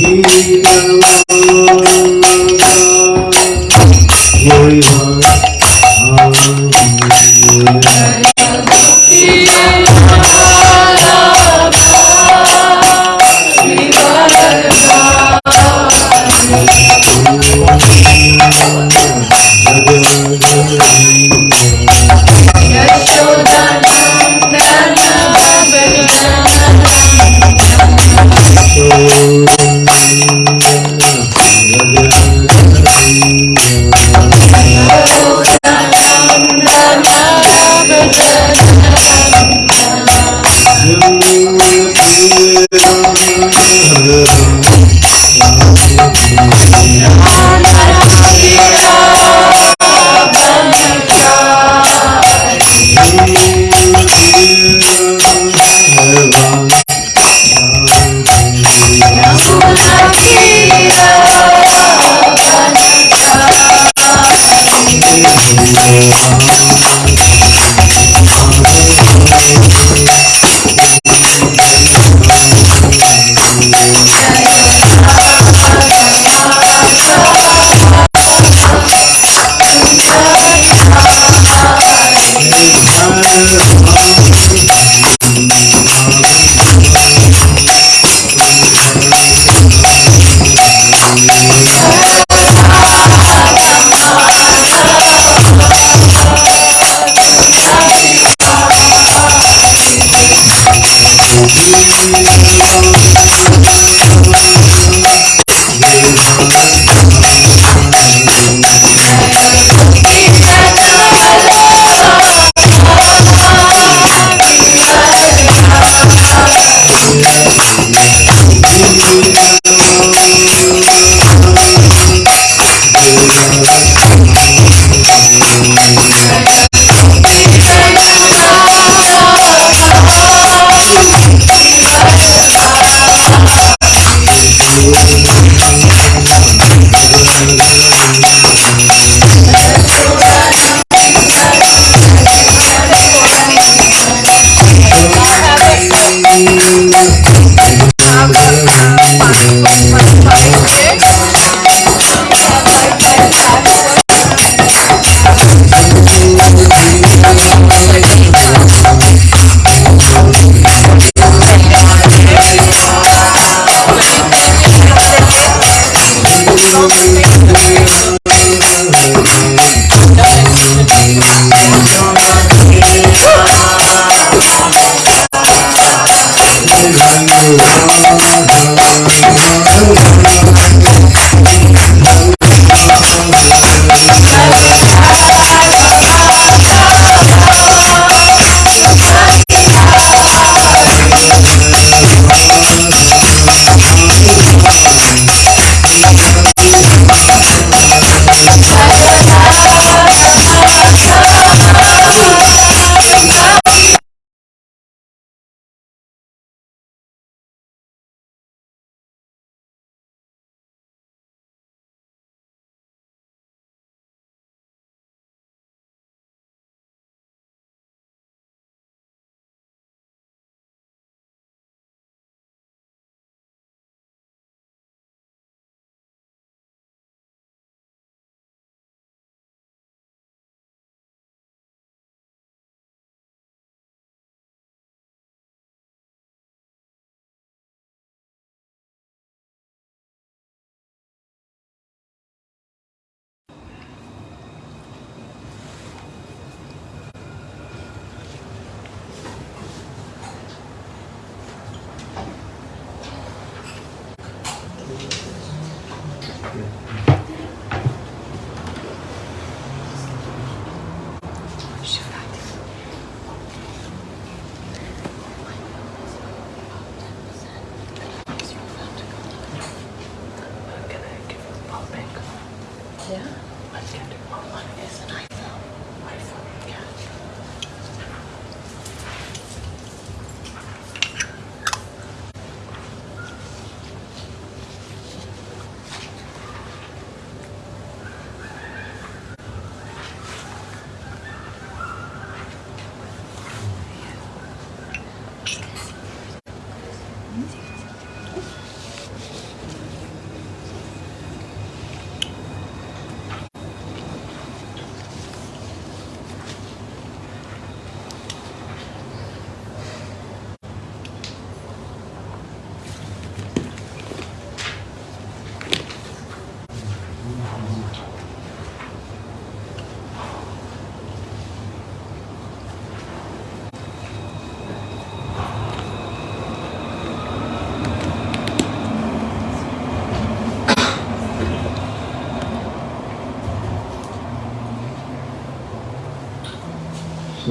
Thank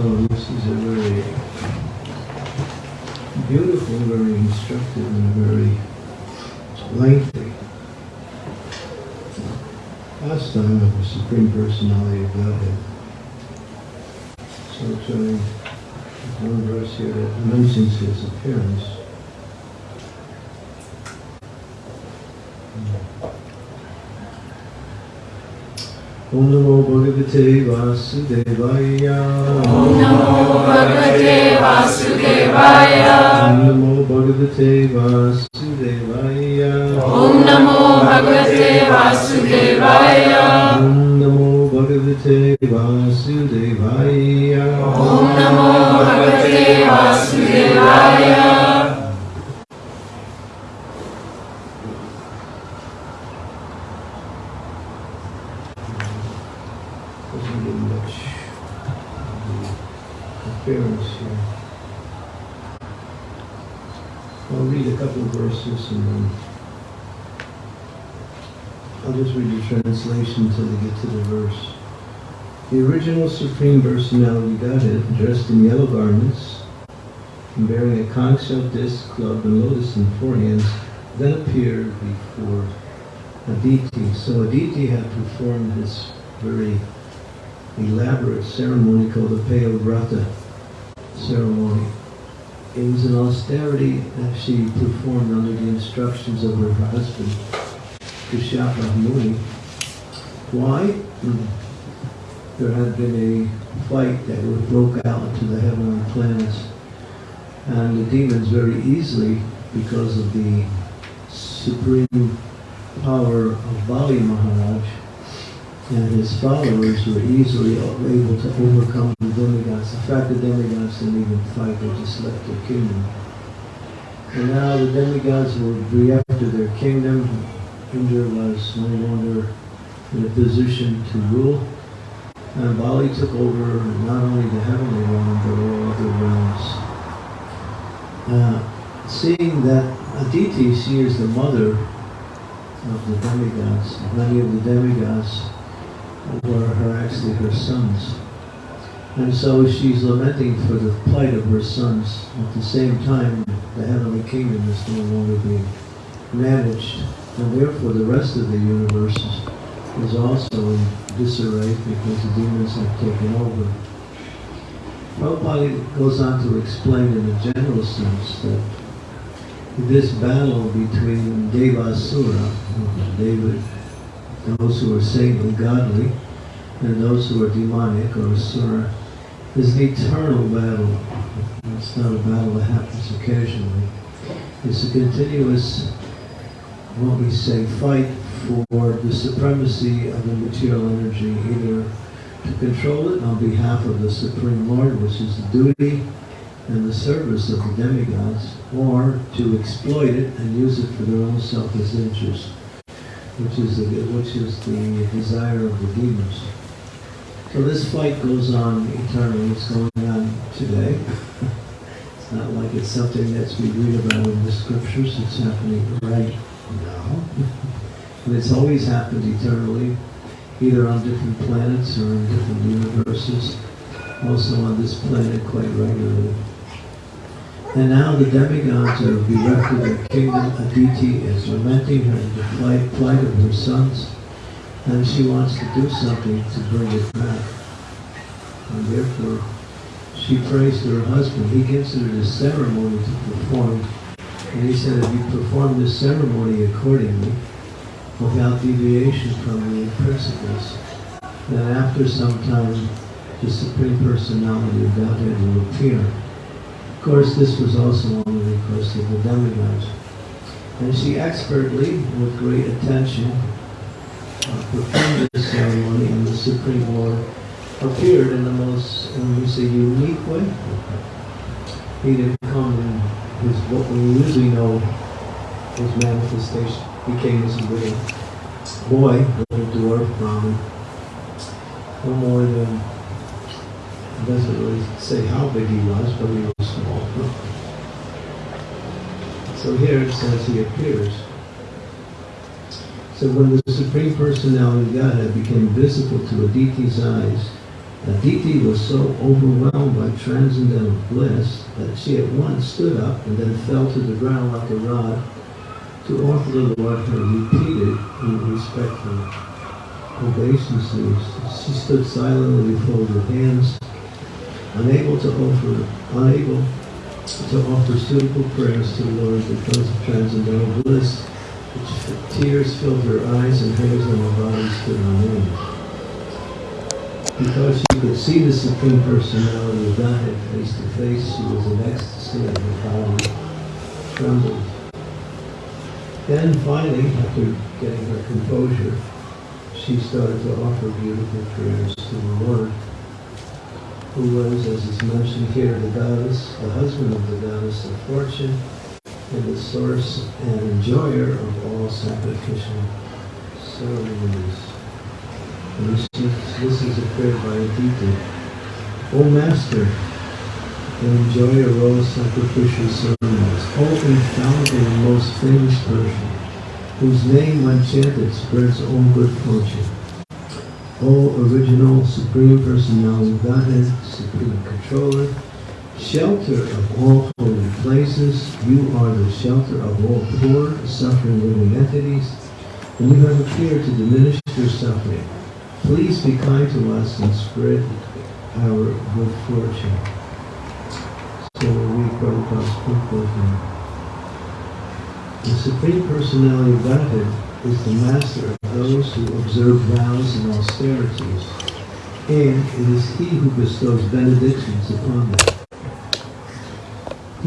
So this is a very beautiful, very instructive, and very lengthy last pastime of the Supreme Personality of Godhead. So only one verse here that mentions his appearance. Om Namo Bhagavate Vasudevaya Om Namo Bhagavate Vasudevaya. Om Namo Bhagavate Vasudevaya Om Namo Bhagavate Vasudevaya. Om Namo Bhagavate Vasudevaya Om Namo Bhagavate Vasudevaya. Doesn't get much of the appearance here. I'll read a couple of verses and then I'll just read the translation until they get to the verse. The original Supreme Personality Godhead, dressed in yellow garments and bearing a conch shell disc, club, and lotus in four hands, then appeared before Aditi. So Aditi had performed this very elaborate ceremony called the Payo-vrata ceremony. It was an austerity that she performed under the instructions of her husband, Kashyapa Muni. Why? Hmm. There had been a fight that broke out into the heavenly planets, and the demons very easily, because of the supreme power of Bali Maharaj, and his followers were easily able to overcome the demigods. In fact, the demigods didn't even fight, they just left their kingdom. And now the demigods were of their kingdom. Indra was no longer in a position to rule. And Bali took over not only the heavenly realm, but all other realms. Uh, seeing that Aditi, she is the mother of the demigods. Many of the demigods were her actually her sons. And so she's lamenting for the plight of her sons. At the same time, the heavenly kingdom is no longer being managed, and therefore the rest of the universe is, also in disarray because the demons have taken over. Prabhupada goes on to explain in a general sense that this battle between Devasura, David, those who are saintly, godly, and those who are demonic or asura, is an eternal battle. It's not a battle that happens occasionally. It's a continuous, what we say, fight for the supremacy of the material energy, either to control it on behalf of the Supreme Lord, which is the duty and the service of the demigods, or to exploit it and use it for their own selfish interest, which is the, which is the desire of the demons. So this fight goes on eternally. It's going on today. it's not like it's something that we read about in the scriptures. It's happening right now. and it's always happened eternally, either on different planets or in different universes. Also on this planet quite regularly. And now the demigods are bereft of their kingdom. Aditi is lamenting her the plight, plight of her sons, and she wants to do something to bring it back. And therefore, she prays to her husband. He gives her this ceremony to perform. And he said, if you perform this ceremony accordingly, without deviation from the principles, then after some time, the Supreme Personality of Godhead will appear. Course, this was also on the request of the demigods. And she expertly, with great attention, uh, performed this ceremony, and the Supreme Lord appeared in the most, when we say unique way. He didn't come in his, what we usually know his manifestation. He came as a little boy, little dwarf, Brahmin. No more than it doesn't really say how big he was, but he was So here it says he appears. So when the Supreme Personality of Godhead became visible to Aditi's eyes, Aditi was so overwhelmed by transcendental bliss that she at once stood up and then fell to the ground like a rod to offer the Lord her repeated and respectful obeisances. She stood silently with folded hands, unable to offer, unable to offer suitable prayers to the Lord because of transcendental bliss, which tears filled her eyes and hairs on her body stood on. Because she could see the Supreme Personality of Godhead face to face, she was in ecstasy and her body trembled. Then finally, after getting her composure, she started to offer beautiful prayers to the Lord, who was, as is mentioned here, the goddess, the husband of the goddess of fortune, and the source and enjoyer of all sacrificial ceremonies. This, is- this is a prayer by Aditi. O Master, the enjoyer of all sacrificial ceremonies, O infallible and most famous person, whose name when chanted spreads all good fortune. O original Supreme Personality Godhead, Supreme Controller, shelter of all holy places, you are the shelter of all poor, suffering living entities, and you have appeared to diminish your suffering. Please be kind to us and spread our good fortune. So we Prabhupada's purport here. The Supreme Personality Godhead is the master of those who observe vows and austerities, and it is he who bestows benedictions upon them.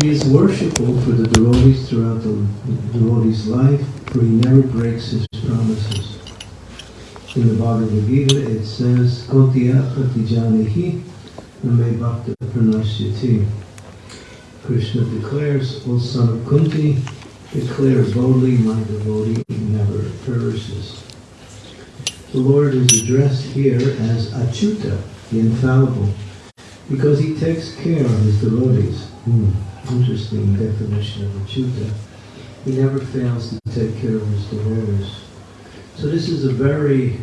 He is worshipful for the devotees throughout the devotee's life, for he never breaks his promises. In the Bhagavad Gita it says, Kaunteya pratijanihi name bhakta pranashyati. Krishna declares, O son of Kunti, declare boldly, my devotee never perishes. The Lord is addressed here as Achyuta, the infallible, because he takes care of his devotees. Hmm, Interesting definition of Achyuta. He never fails to take care of his devotees. So this is a very,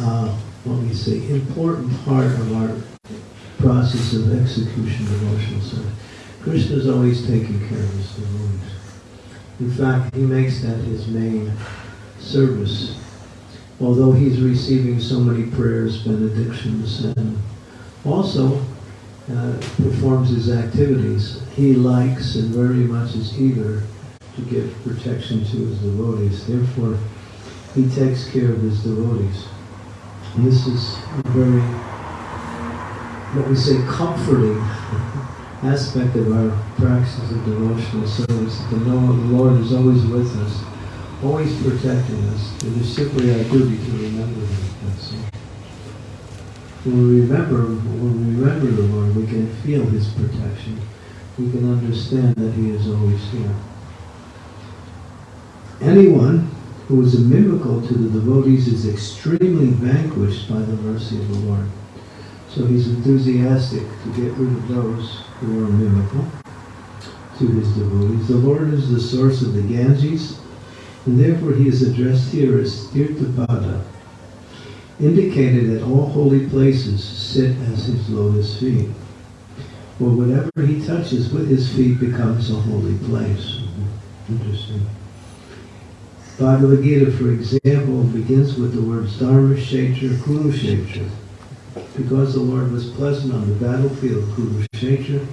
uh, what we say, important part of our process of execution devotional service. Krishna is always taking care of his devotees. In fact, he makes that his main service. Although he's receiving so many prayers, benedictions, and also uh, performs his activities, he likes and very much is eager to give protection to his devotees. Therefore, he takes care of his devotees. And this is very, what we say, comforting aspect of our practice of devotional service. The Lord is always with us, always protecting us. It is simply our duty to remember Him. That's all. When we remember, when we remember the Lord, we can feel His protection. We can understand that He is always here. Anyone who is inimical to the devotees is extremely vanquished by the mercy of the Lord. So he's enthusiastic to get rid of those who are inimical to his devotees. The Lord is the source of the Ganges, and therefore he is addressed here as Tirthapada, indicated that all holy places sit as his lotus feet. Or whatever he touches with his feet becomes a holy place. Interesting. Bhagavad Gita, for example, begins with the words Dharma Kshetra Kurukshetra. Because the Lord was pleasant on the battlefield of Kurukshetra,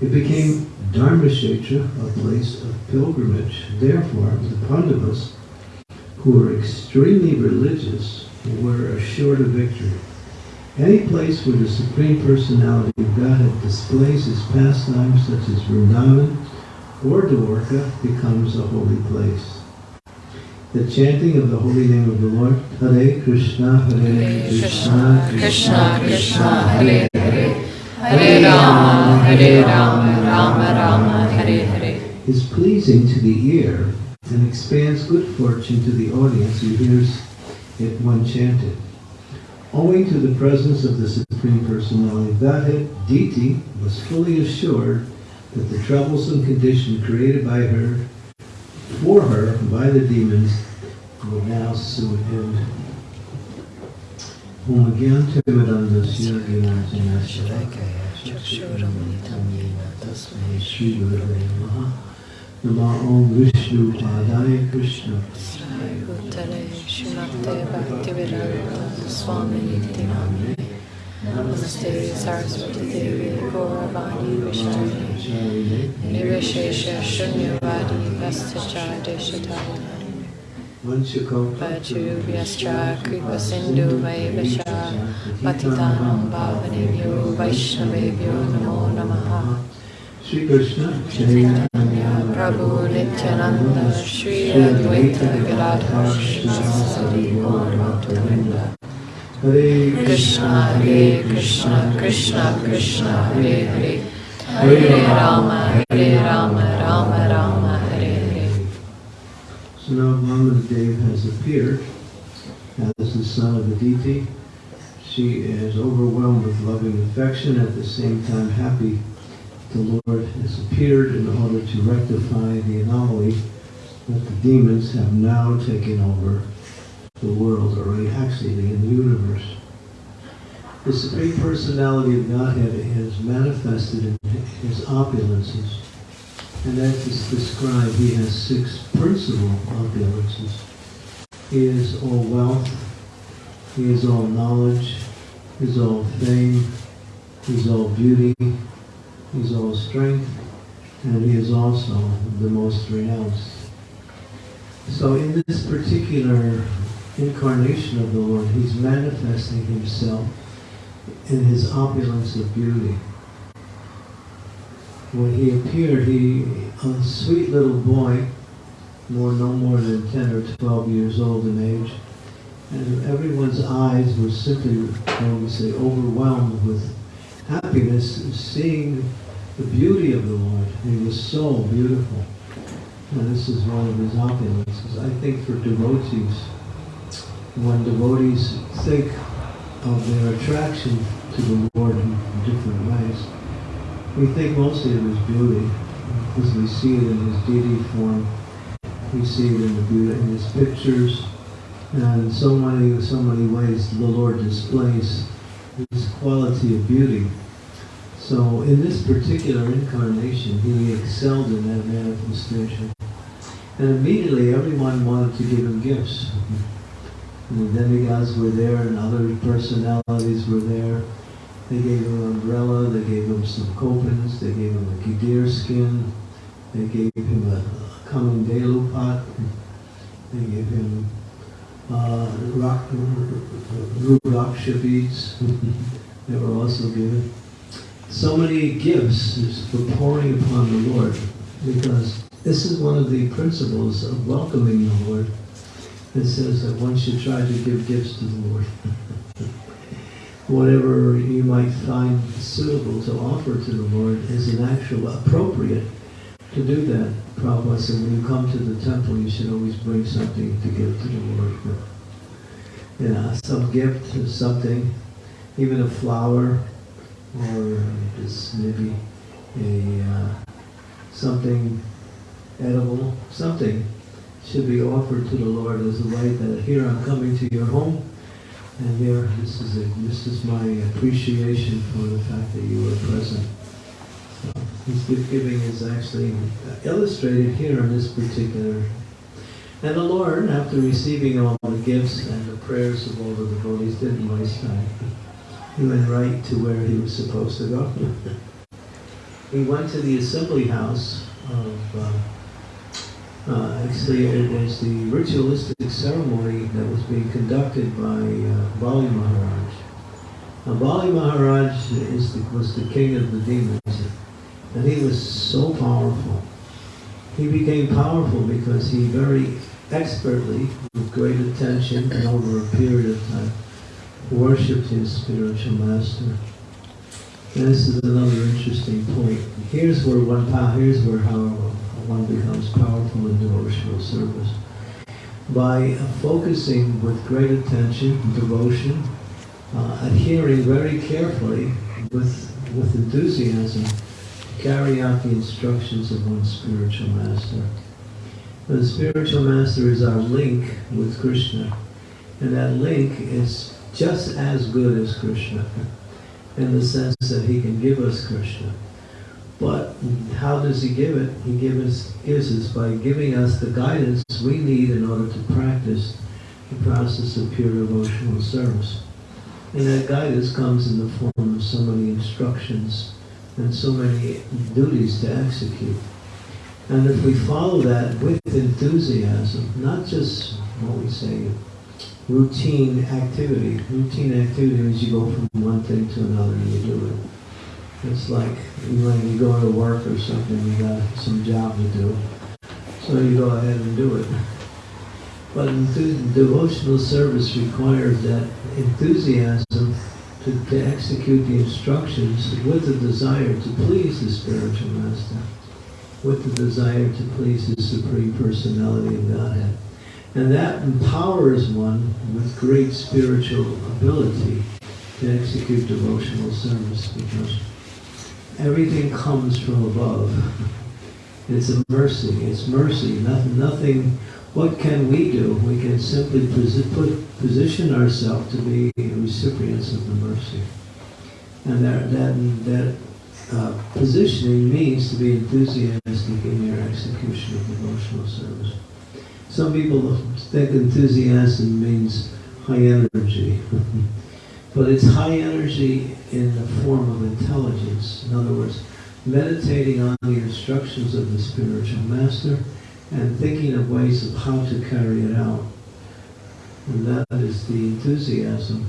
it became Dharmakshetra, a place of pilgrimage. Therefore, the Pandavas, who were extremely religious, were assured of victory. Any place where the Supreme Personality of Godhead displays his pastimes, such as Vrindavan or Dwarka, becomes a holy place. The chanting of the holy name of the Lord, Hare Krishna, Hare Krishna, Krishna Krishna Hare Hare. Hare Rama Hare Rama Rama Rama Hare Hare. Is pleasing to the ear and expands good fortune to the audience who hears it when chanted. Owing to the presence of the Supreme Personality of Godhead, Aditi was fully assured that the troublesome condition created by her, for her by the demons will now sue him. Whom again Timiranda Sirgina Sri Gurave Maha Nama Om Vishnu Padaya Krishna Uttare bhakti Bhaktivedanta Swami Nityanamini Namaste Saraswati Devi Gauravani Vishnu. Nirishesha Shunyavadi Vastacha Deshatata Vajruvyascha Kripa Sindhu Vaivascha Patitanam Bhavanebhyo Vaishnavebhyo Namo Namaha. Shri Krishna Chaitanya Prabhu Nityananda Shri Advaita Gadadhar Shri Sadi Gauravaktavrinda Hare Krishna Hare Krishna Krishna Krishna Hare Hare. Hare Rama Hare Rama Rama Rama Hare Hare. So now Dev has appeared as the son of Aditi. She is overwhelmed with loving affection, at the same time happy the Lord has appeared in order to rectify the anomaly that the demons have now taken over the world, or actually in the universe. The Supreme Personality of Godhead is manifested in his opulences. And that is described, he has six principal opulences. He is all wealth, he is all knowledge, he is all fame, he is all beauty, he is all strength, and he is also the most renounced. So in this particular incarnation of the Lord, he's manifesting himself in his opulence of beauty when he appeared, he, a sweet little boy, more no more than 10 or 12 years old in age, and everyone's eyes were simply, how we say, overwhelmed with happiness seeing the beauty of the Lord. He was so beautiful. And this is one of his opulences. I think for devotees, when devotees think of their attraction to the Lord in different ways, we think mostly of his beauty, because we see it in his deity form. We see it in the beauty in his pictures, and so many, so many ways the Lord displays his quality of beauty. So in this particular incarnation, he excelled in that manifestation. And immediately everyone wanted to give him gifts. The demigods were there and other personalities were there. They gave him an umbrella, they gave him some kaupins, they gave him a deer skin, they gave him a kamandalu pot, they gave him uh, rock, rudraksha beads, they were also given. So many gifts for pouring upon the Lord, because this is one of the principles of welcoming the Lord. It says that one should try to give gifts to the Lord. whatever you might find suitable to offer to the Lord is an actual appropriate to do that. Prabhupada said when you come to the temple, you should always bring something to give to the Lord. You know, some gift or something, even a flower, or just maybe a uh, something edible, something should be offered to the Lord as a way that here I'm coming to your home, and here this is a, this is my appreciation for the fact that you were present. So his gift giving is actually illustrated here in this particular. And the Lord, after receiving all the gifts and the prayers of all the devotees, didn't waste time. He went right to where he was supposed to go. he went to the assembly house of. Uh, uh, actually, it was the ritualistic ceremony that was being conducted by uh, Bali Maharaj. Now, Bali Maharaj the, was the king of the demons, and he was so powerful. He became powerful because he very expertly, with great attention and over a period of time, worshipped his spiritual master. And this is another interesting point. Here's where one power, here's where how one becomes powerful in devotional service. By focusing with great attention, devotion, uh, adhering very carefully with, with enthusiasm, carry out the instructions of one's spiritual master. The spiritual master is our link with Krishna, and that link is just as good as Krishna, in the sense that he can give us Krishna. But how does he give it? He gives, gives us by giving us the guidance we need in order to practice the process of pure devotional service. And that guidance comes in the form of so many instructions and so many duties to execute. And if we follow that with enthusiasm, not just what we say, routine activity. Routine activity means you go from one thing to another and you do it. It's like when you go to work or something, you got some job to do. So you go ahead and do it. But devotional service requires that enthusiasm to, to execute the instructions with the desire to please the spiritual master, with the desire to please the Supreme Personality of Godhead. And that empowers one with great spiritual ability to execute devotional service because everything comes from above. It's a mercy. It's mercy. Nothing, nothing what can we do? We can simply put, position ourselves to be recipients of the mercy. And that, that, that uh, positioning means to be enthusiastic in your execution of devotional service. Some people think enthusiasm means high energy. but it's high energy in the form of intelligence. In other words, meditating on the instructions of the spiritual master and thinking of ways of how to carry it out. And that is the enthusiasm.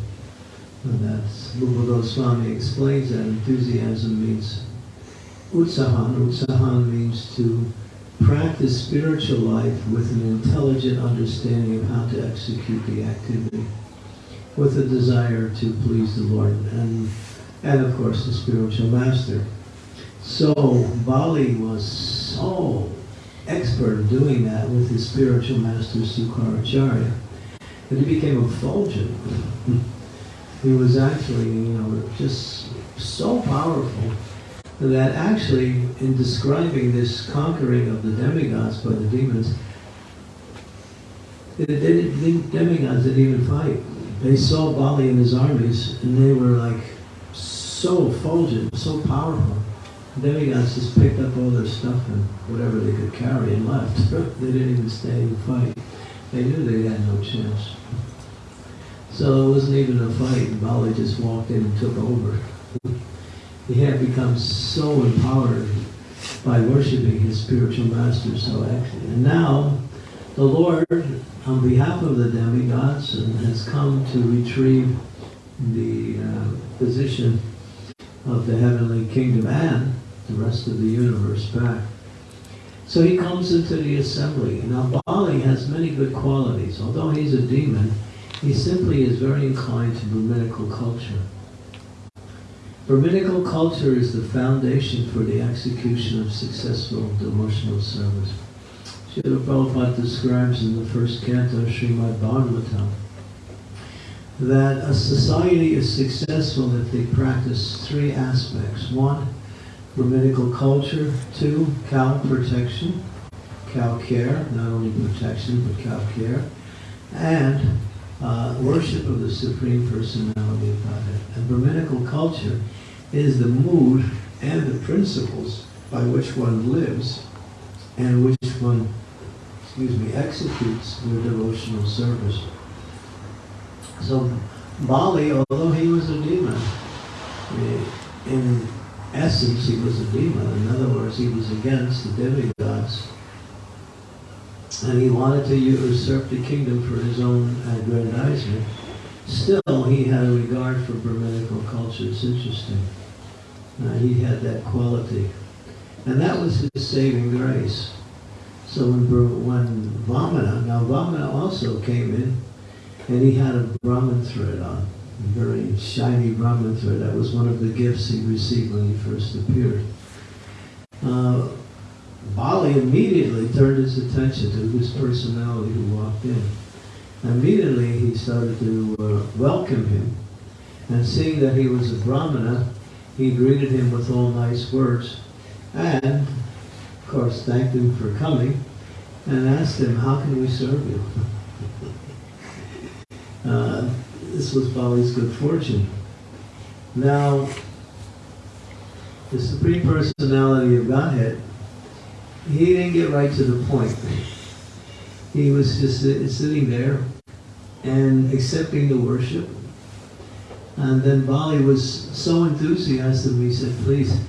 And that's Rupa Goswami explains that enthusiasm means utsahan. Utsahan means to practice spiritual life with an intelligent understanding of how to execute the activity, with a desire to please the Lord and, and of course the spiritual master. So Bali was so expert at doing that with his spiritual master Sukracharya. that he became a fulgent. he was actually, you know, just so powerful that actually in describing this conquering of the demigods by the demons, the demigods didn't even fight. They saw Bali and his armies and they were like so effulgent, so powerful The demigods just picked up all their stuff and whatever they could carry and left. they didn't even stay and fight. They knew they had no chance. So it wasn't even a fight. Bali just walked in and took over. he had become so empowered by worshiping his spiritual master so actually. And now the Lord, on behalf of the demigods, has come to retrieve the uh, position of the heavenly kingdom and the rest of the universe back. So he comes into the assembly. Now Bali has many good qualities. Although he's a demon, he simply is very inclined to Brahminical culture. Brahminical culture is the foundation for the execution of successful devotional service. Srila Prabhupada describes in the first canto of Srimad Bhagavatam that a society is successful if they practice three aspects. One, Brahminical culture. Two, cow protection, cow care, not only protection, but cow care. And uh, worship of the Supreme Personality of Godhead. And Brahminical culture is the mood and the principles by which one lives and which one, excuse me, executes their devotional service. So Bali, although he was a demon, eh, in essence he was a demon. In other words, he was against the demigods. And he wanted to usurp the kingdom for his own aggrandizement. Still, he had a regard for Brahminical culture. It's interesting. Uh, he had that quality. And that was his saving grace. So when, when Vamana, now Vamana also came in, and he had a Brahman thread on, a very shiny Brahman thread. That was one of the gifts he received when he first appeared. Uh, Bali immediately turned his attention to this personality who walked in. Immediately he started to uh, welcome him, and seeing that he was a Brahmana, he greeted him with all nice words, and of course thanked him for coming, and asked him, how can we serve you? Uh, this was Bali's good fortune. Now, the Supreme Personality of Godhead, he didn't get right to the point. He was just sitting there and accepting the worship. And then Bali was so enthusiastic, he said, please,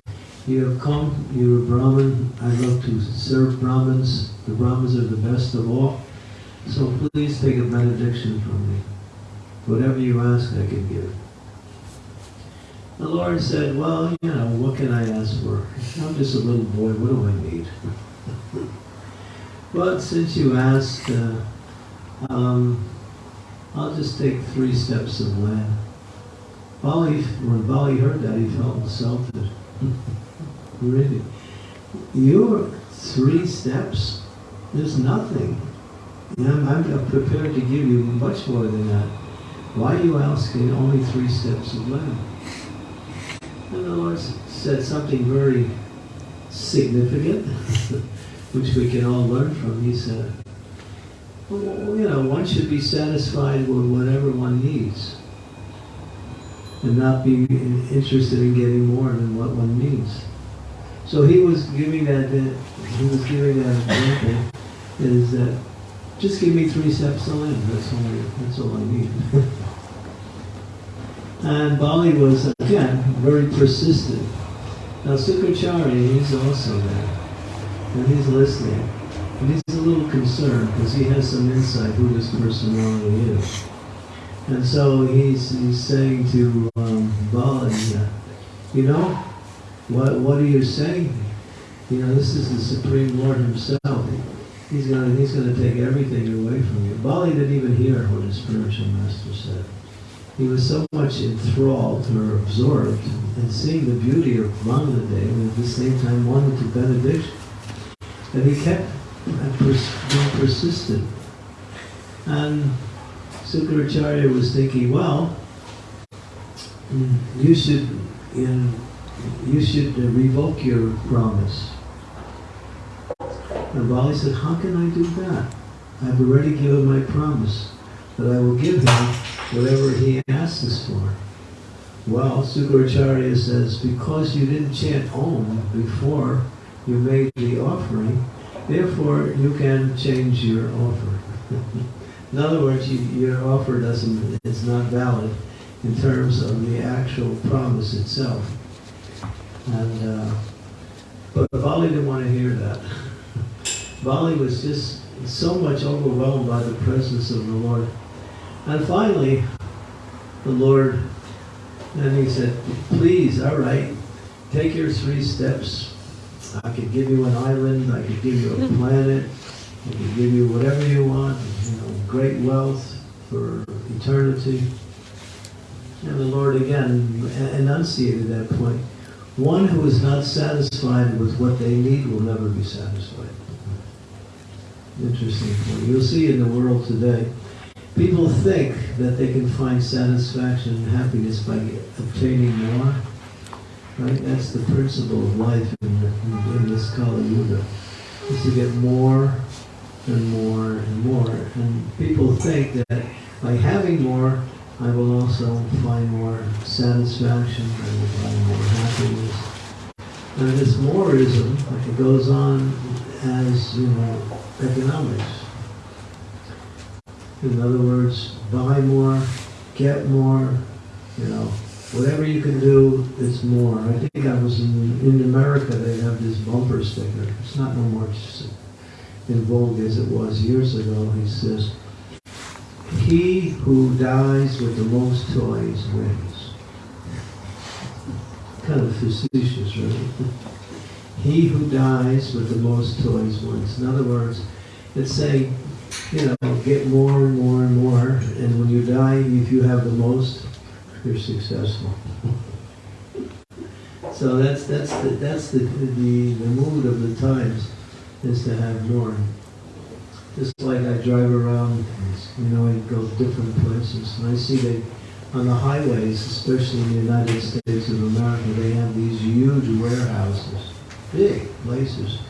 you have come, you're a Brahmin, I love to serve Brahmins. The Brahmins are the best of all. So please take a benediction from me. Whatever you ask, I can give. The Lord said, well, you know, what can I ask for? I'm just a little boy, what do I need? but since you asked, uh, um, I'll just take three steps of land. Bali, when Bali heard that, he felt insulted. really? You're three steps? There's nothing. I'm, I'm prepared to give you much more than that. Why are you asking only three steps of land? And the Lord said something very significant, which we can all learn from. He said, well, you know, one should be satisfied with whatever one needs and not be interested in getting more than what one needs. So he was giving that, he was giving that example, is that just give me three steps of land, that's all, that's all I need. and Bali was, again, very persistent. Now Sukracharya, he's also there, and he's listening. And he's a little concerned because he has some insight who this personality is. And so he's, he's saying to um, Bali, uh, you know, what, what are you saying? You know, this is the Supreme Lord himself. He's going he's gonna take everything away from you. Bali didn't even hear what his spiritual master said. He was so much enthralled or absorbed in seeing the beauty of Vamanadeva and at the same time wanted to benediction that he kept being persistent. And Sukracharya was thinking, well, you should, in, you should uh, revoke your promise. And Bali said, how can I do that? I've already given my promise that I will give him whatever he asks us for. Well, Sukracharya says, because you didn't chant Om before you made the offering, therefore you can change your offer. In other words, you, your offer doesn't, it's not valid in terms of the actual promise itself. And, uh, but Bali didn't want to hear that. Bali was just so much overwhelmed by the presence of the Lord. And finally, the Lord, and he said, please, all right, take your three steps. I could give you an island, I could give you a planet, I could give you whatever you want, you know, great wealth for eternity. And the Lord again enunciated that point. One who is not satisfied with what they need will never be satisfied. Interesting point. You'll see in the world today, people think that they can find satisfaction and happiness by obtaining more. Right? That's the principle of life in, in this Kali Yuga. Is to get more and more and more. And people think that by having more, I will also find more satisfaction, I will find more happiness. And this moreism, like it goes on as, you know, economics. In other words, buy more, get more, you know, whatever you can do, it's more. I think I was in, in America, they have this bumper sticker. It's not no more in vogue as it was years ago. He says, he who dies with the most toys wins. Kind of facetious, right? he who dies with the most toys wins. In other words, it's saying, you know, get more and more and more, and when you die, if you have the most, you're successful. so that's that's the that's the, the the mood of the times is to have more. Just like I drive around, you know, I go to different places, and I see that on the highways, especially in the United States of America, they have these huge warehouses, big places.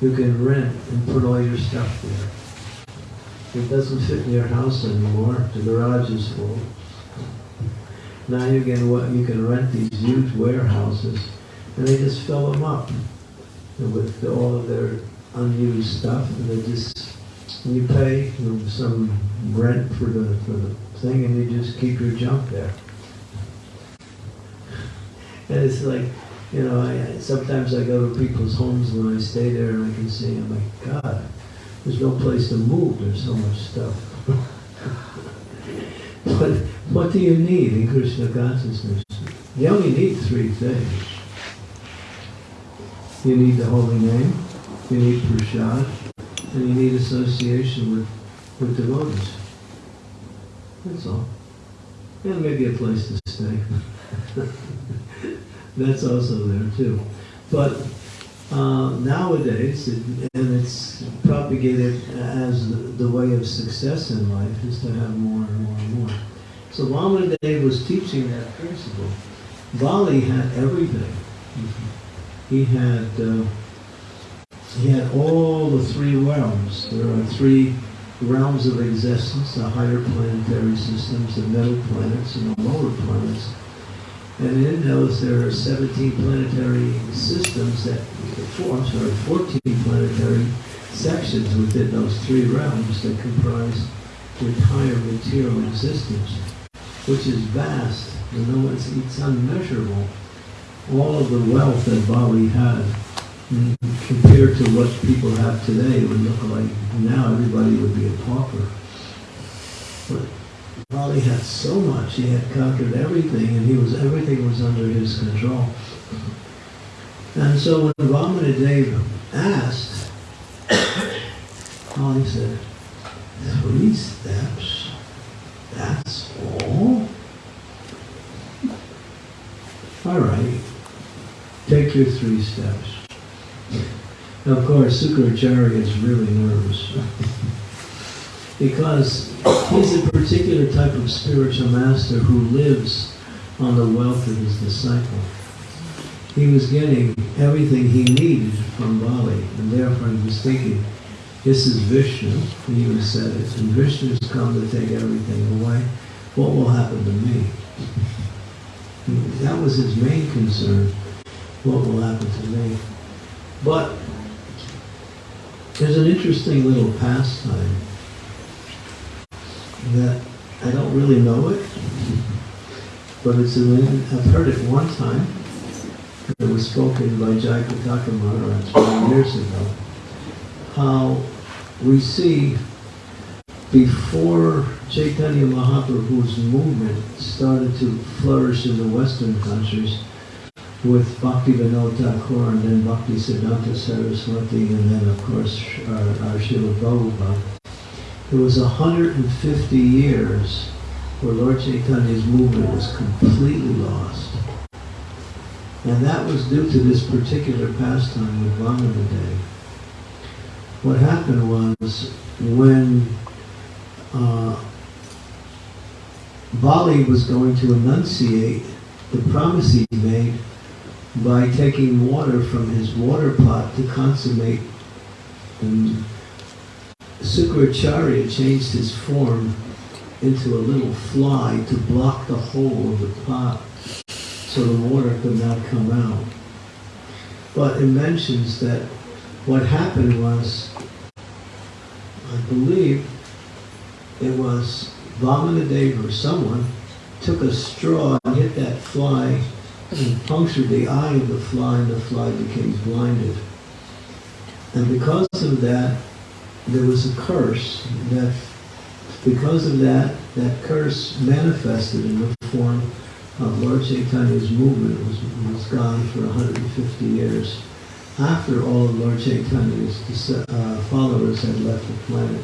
You can rent and put all your stuff there. It doesn't fit in your house anymore. The garage is full. Now you can, you can rent these huge warehouses, and they just fill them up with all of their unused stuff, and they just, and you pay some rent for the, for the thing, and you just keep your junk there. And it's like, you know, I, sometimes I go to people's homes when I stay there and I can see, I'm like, God, there's no place to move, there's so much stuff. But what do you need in Krishna consciousness? You only need three things. You need the holy name, you need prasad, and you need association with, with devotees. That's all. And maybe a place to stay. That's also there too. But uh, nowadays, it, and it's propagated as the, the way of success in life, is to have more and more and more. So Vamanadeva was teaching that principle. Bali had everything. He had uh, he had all the three realms. There are three realms of existence: the higher planetary systems, the middle planets, and the lower planets. And in those, there are 17 planetary systems that, four, I'm sorry, 14 planetary sections within those three realms that comprise the entire material existence, which is vast. You know, it's, it's unmeasurable. All of the wealth that Bali had, compared to what people have today, it would look like now everybody would be a pauper. But Bali had so much, he had conquered everything, and he was everything was under his control. And so when Vamanadeva asked, Bali said, three steps, that's all? All right, take your three steps. Now, of course, Sukracharya is really nervous. because he's a particular type of spiritual master who lives on the wealth of his disciple. He was getting everything he needed from Bali, and therefore he was thinking, this is Vishnu, he even said it, and Vishnu's come to take everything away. What will happen to me? That was his main concern. What will happen to me? But there's an interesting little pastime that I don't really know it, but it's an, I've heard it one time. It was spoken by Jayapataka Maharaj many years ago. How we see before Chaitanya Mahaprabhu's movement started to flourish in the Western countries with Bhakti Vinod Thakur and then Bhakti Siddhanta Saraswati and then of course our, our Srila Prabhupada. It was 150 years where Lord Chaitanya's movement was completely lost. And that was due to this particular pastime with Vamanadeva. What happened was when uh, Bali was going to enunciate the promise he made by taking water from his water pot to consummate and Sukracharya changed his form into a little fly to block the hole of the pot so the water could not come out. But it mentions that what happened was, I believe, it was Vamanadeva or someone took a straw and hit that fly and punctured the eye of the fly and the fly became blinded. And because of that, there was a curse that because of that, that curse manifested in the form of Lord Chaitanya's movement was, was gone for 150 years after all of Lord Chaitanya's uh, followers had left the planet.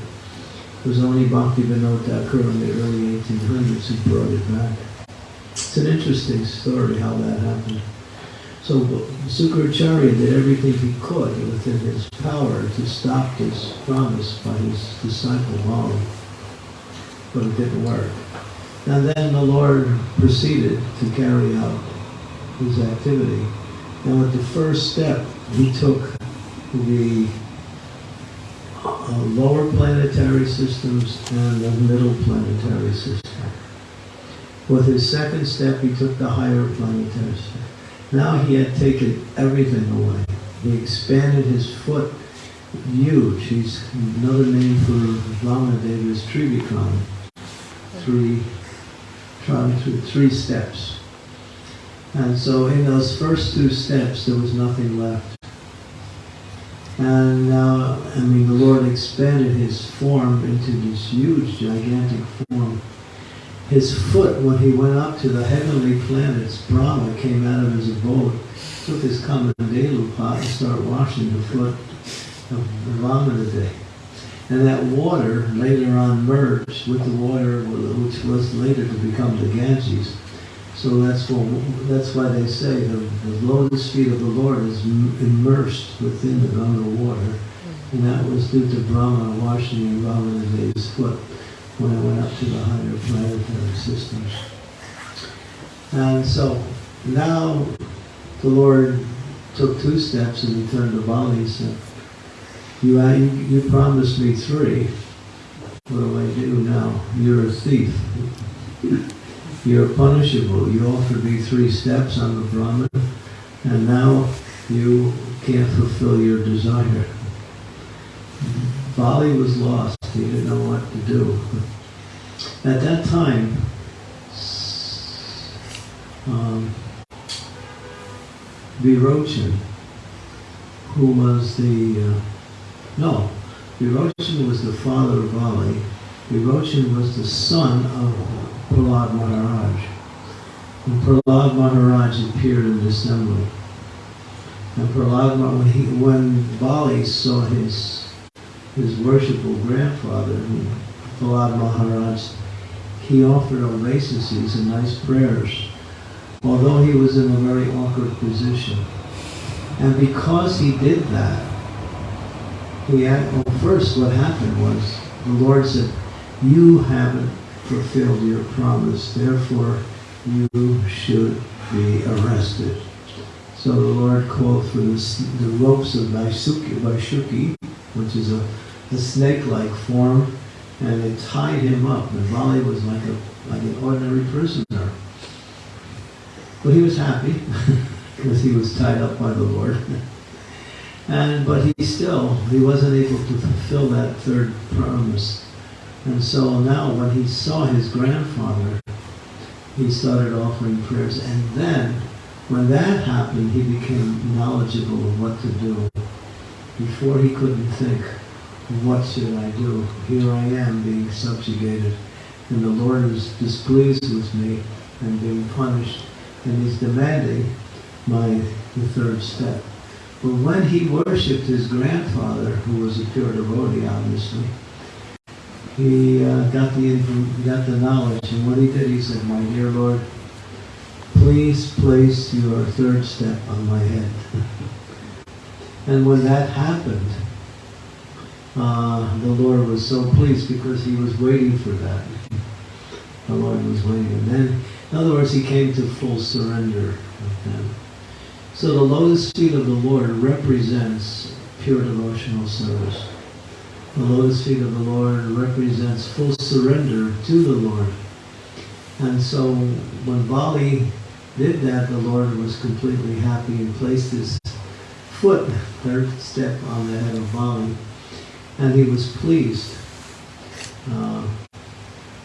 It was only Bhakti Vinod Thakur in the early 1800s who brought it back. It's an interesting story how that happened. So Sukracharya did everything he could within his power to stop this promise by his disciple Bali, but it didn't work. And then the Lord proceeded to carry out his activity. Now at the first step, he took the uh, lower planetary systems and the middle planetary system. With his second step, he took the higher planetary step. Now he had taken everything away. He expanded his foot huge. He's another name for Vamanadeva is Trivikram. Three, three steps. And so in those first two steps, there was nothing left. And now, I mean, the Lord expanded his form into this huge, gigantic form. His foot, when he went up to the heavenly planets, Brahma came out of his abode, took his Kamandalu pot and started washing the foot of Vamanadeva. And that water later on merged with the water which was later to become the Ganges. So that's what, that's why they say the, the lotus feet of the Lord is immersed within the Ganga water. And that was due to Brahma washing Vamanadeva's foot when I went up to the higher planetary systems. And so now the Lord took two steps and he turned to Bali and said, you, you, you promised me three. What do I do now? You're a thief. You're punishable. You offered me three steps. I'm a Brahmin. And now you can't fulfill your desire. Bali was lost. He didn't know what to do. At that time, um, who was the uh, no, Virochan was the father of Bali. Virochan was the son of Prahlad Maharaj. And Prahlad Maharaj appeared in the assembly. And Prahlad, when, he, when Bali saw his, his worshipful grandfather, Prahlad Maharaj, he offered obeisances and nice prayers, although he was in a very awkward position. And because he did that, he had, well, first what happened was the Lord said, you haven't fulfilled your promise, therefore you should be arrested. So the Lord called for the, the ropes of Vasuki, which is a, a snake-like form, and they tied him up. And Bali was like a like an ordinary prisoner. But he was happy because he was tied up by the Lord. And but he still he wasn't able to fulfill that third promise. And so now when he saw his grandfather, he started offering prayers. And then when that happened, he became knowledgeable of what to do. Before he couldn't think, what should I do? Here I am being subjugated. And the Lord is displeased with me and being punished. And he's demanding my the third step. But when he worshipped his grandfather, who was a pure devotee, obviously, he uh, got the got the knowledge, and what he did, he said, "My dear Lord, please place your third step on my head." and when that happened, uh, the Lord was so pleased because he was waiting for that. The Lord was waiting, and then, in other words, he came to full surrender with them. So the lotus feet of the Lord represents pure devotional service. The lotus feet of the Lord represents full surrender to the Lord. And so when Bali did that, the Lord was completely happy and placed his foot, third step, on the head of Bali. And he was pleased. Uh,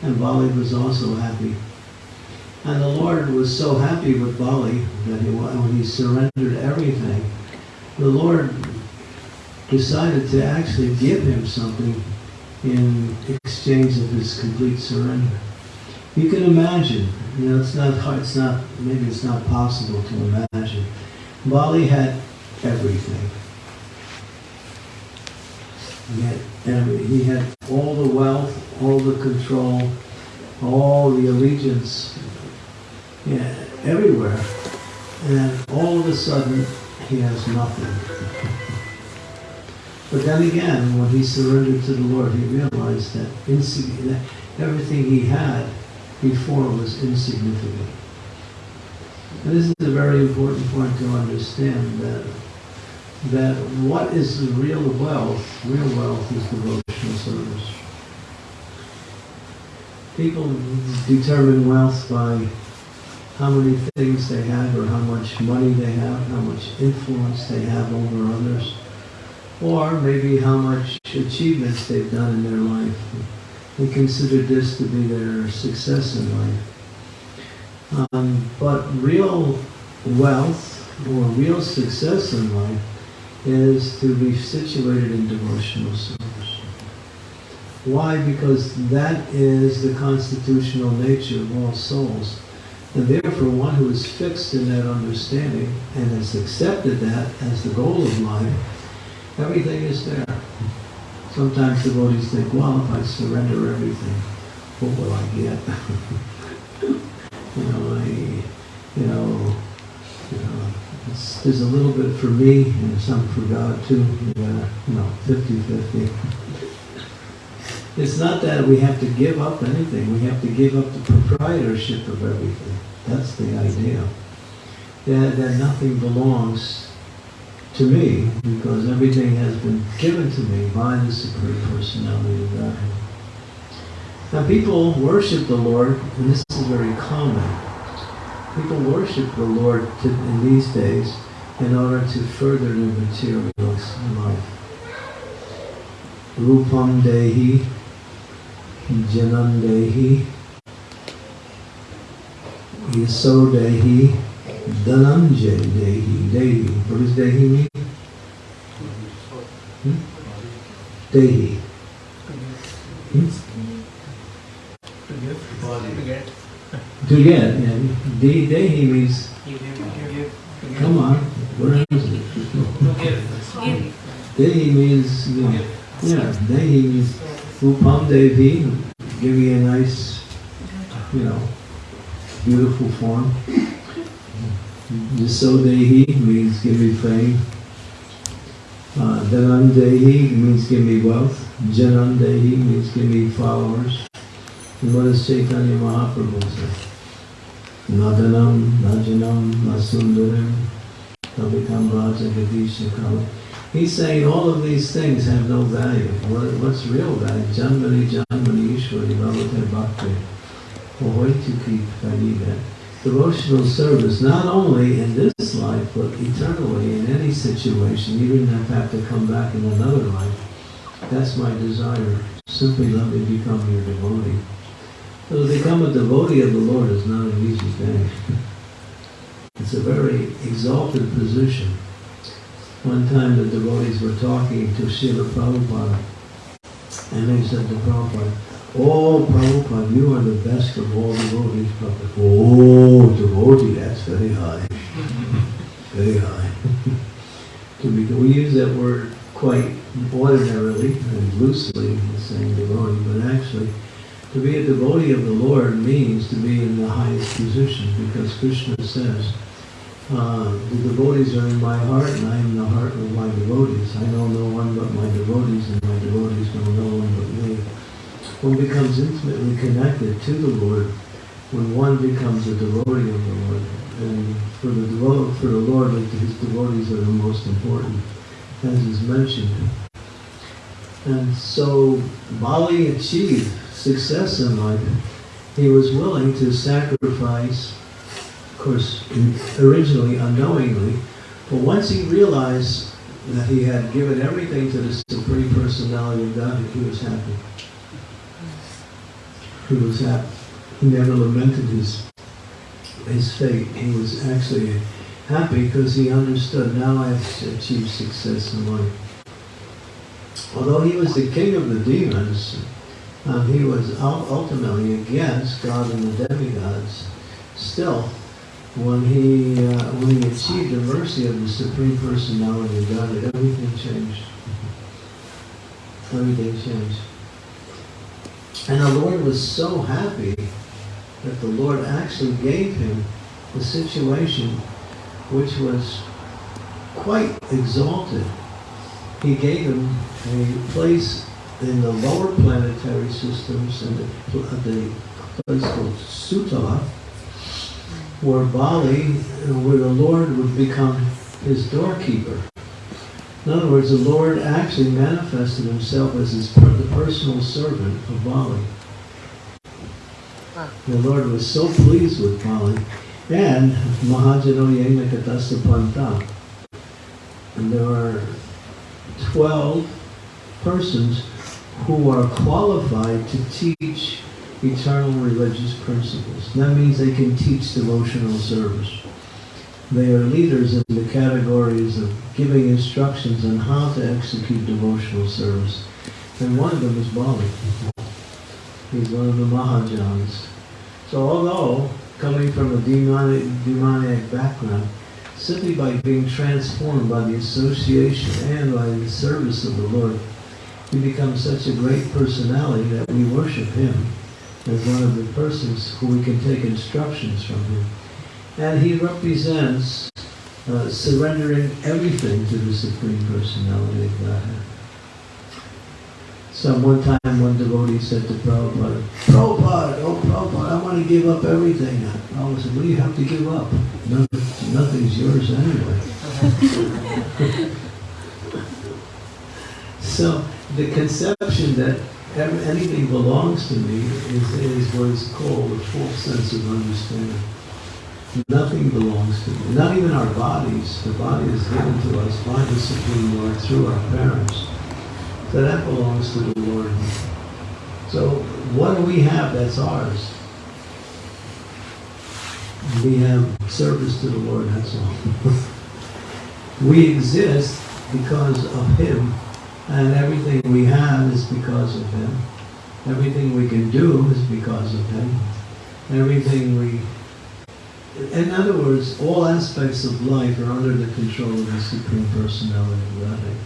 and Bali was also happy. And the Lord was so happy with Bali that he, when he surrendered everything, the Lord decided to actually give him something in exchange of his complete surrender. You can imagine, you know, it's not hard, it's not, maybe it's not possible to imagine. Bali had everything. He had, every, he had all the wealth, all the control, all the allegiance yeah, everywhere. And all of a sudden, he has nothing. But then again, when he surrendered to the Lord, he realized that, that everything he had before was insignificant. And this is a very important point to understand that that what is the real wealth? Real wealth is devotional service. People determine wealth by how many things they have or how much money they have, how much influence they have over others, or maybe how much achievements they've done in their life. They consider this to be their success in life. Um, but real wealth or real success in life is to be situated in devotional service. Why? Because that is the constitutional nature of all souls. And therefore, one who is fixed in that understanding and has accepted that as the goal of life, everything is there. Sometimes devotees think, well, if I surrender everything, what will I get? you know, I, you know, you know, it's, there's a little bit for me and some for God too. You you know, 50-50. It's not that we have to give up anything. We have to give up the proprietorship of everything. That's the idea. That, that nothing belongs to me because everything has been given to me by the Supreme Personality of Godhead. Now people worship the Lord, and this is very common. People worship the Lord to, in these days in order to further their material life. Rupam Dehi, Janam Dehi, Yaso Dehi, Dhananjay Dehi. Dehi. What does Dehi mean? Hmm? Dehi. Hmm? To get, yeah. De, Dehi means, come on, where is it? Dehi means, you know, yeah, Dehi means Rupam Dehi, give you a nice, you know, beautiful form. Yaso Dehi means give me fame. Uh, Dhanan Dehi means give me wealth. Janan Dehi means give me followers. Chaitanya Mahaprabhu say? Nadanam, Najanam, Nasundaram, Raja. He's saying all of these things have no value. What, what's real value? Janmani Janmani Ishwari Bhavate Bhakti. Ahaituki Kariga. Devotional service, not only in this life, but eternally in any situation, if I have to come back in another life. That's my desire. Simply let me become your devotee. So to become a devotee of the Lord is not an easy thing. It's a very exalted position. One time the devotees were talking to Srila Prabhupada, and they said to Prabhupada, Oh, Prabhupada, you are the best of all devotees. Prabhupada, oh, devotee, that's very high. very high. we use that word quite ordinarily and loosely, saying devotee, but actually, to be a devotee of the Lord means to be in the highest position because Krishna says, uh, the devotees are in my heart and I am in the heart of my devotees. I know no one but my devotees and my devotees know no one but me. One becomes intimately connected to the Lord when one becomes a devotee of the Lord. And for the, devo for the Lord, his devotees are the most important, as is mentioned. And so Bali achieved success in life, he was willing to sacrifice, of course, originally unknowingly, but once he realized that he had given everything to the Supreme Personality of God, he was happy. He was happy. He never lamented his, his fate. He was actually happy because he understood, now I've achieved success in life. Although he was the king of the demons, um, he was ultimately against God and the demigods. Still, when he uh, when he achieved the mercy of the Supreme Personality of God, everything changed. Everything changed. And the Lord was so happy that the Lord actually gave him a situation which was quite exalted. He gave him a place in the lower planetary systems in the, uh, the place called Sutala, where Bali, where the Lord would become his doorkeeper. In other words, the Lord actually manifested himself as his, the personal servant of Bali. The Lord was so pleased with Bali. And Mahajano Yenakatasa Panta. And there are 12 persons who are qualified to teach eternal religious principles. That means they can teach devotional service. They are leaders in the categories of giving instructions on how to execute devotional service. And one of them is Bali. He's one of the Mahajans. So although coming from a demonic, demoniac background, simply by being transformed by the association and by the service of the Lord, he becomes such a great personality that we worship him as one of the persons who we can take instructions from him. And he represents uh, surrendering everything to the Supreme Personality of Godhead. So one time one devotee said to Prabhupada, Prabhupada, oh Prabhupada, I want to give up everything. Prabhupada said, what do you have to give up? Nothing, nothing's yours anyway. so the conception that anything belongs to me is, is what is called a false sense of understanding. Nothing belongs to me. Not even our bodies. The body is given to us by the Supreme Lord through our parents. So that belongs to the Lord. So what do we have that's ours? We have service to the Lord, that's all. we exist because of Him, and everything we have is because of Him. Everything we can do is because of Him. Everything we... In other words, all aspects of life are under the control of the Supreme Personality of Godhead.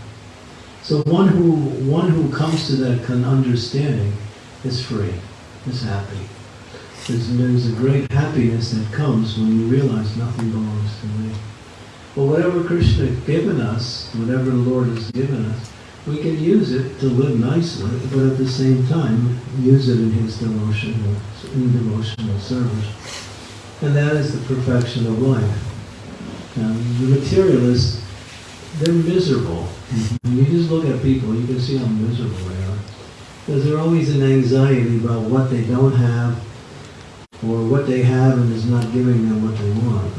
So one who, one who comes to that understanding is free, is happy. There's, there's a great happiness that comes when you realize nothing belongs to me. But whatever Krishna has given us, whatever the Lord has given us, we can use it to live nicely, but at the same time, use it in His devotional, in devotional service. And that is the perfection of life. Now, the materialists, they're miserable. When you just look at people, you can see how miserable they are. Because they're always in anxiety about what they don't have, or what they have and is not giving them what they want.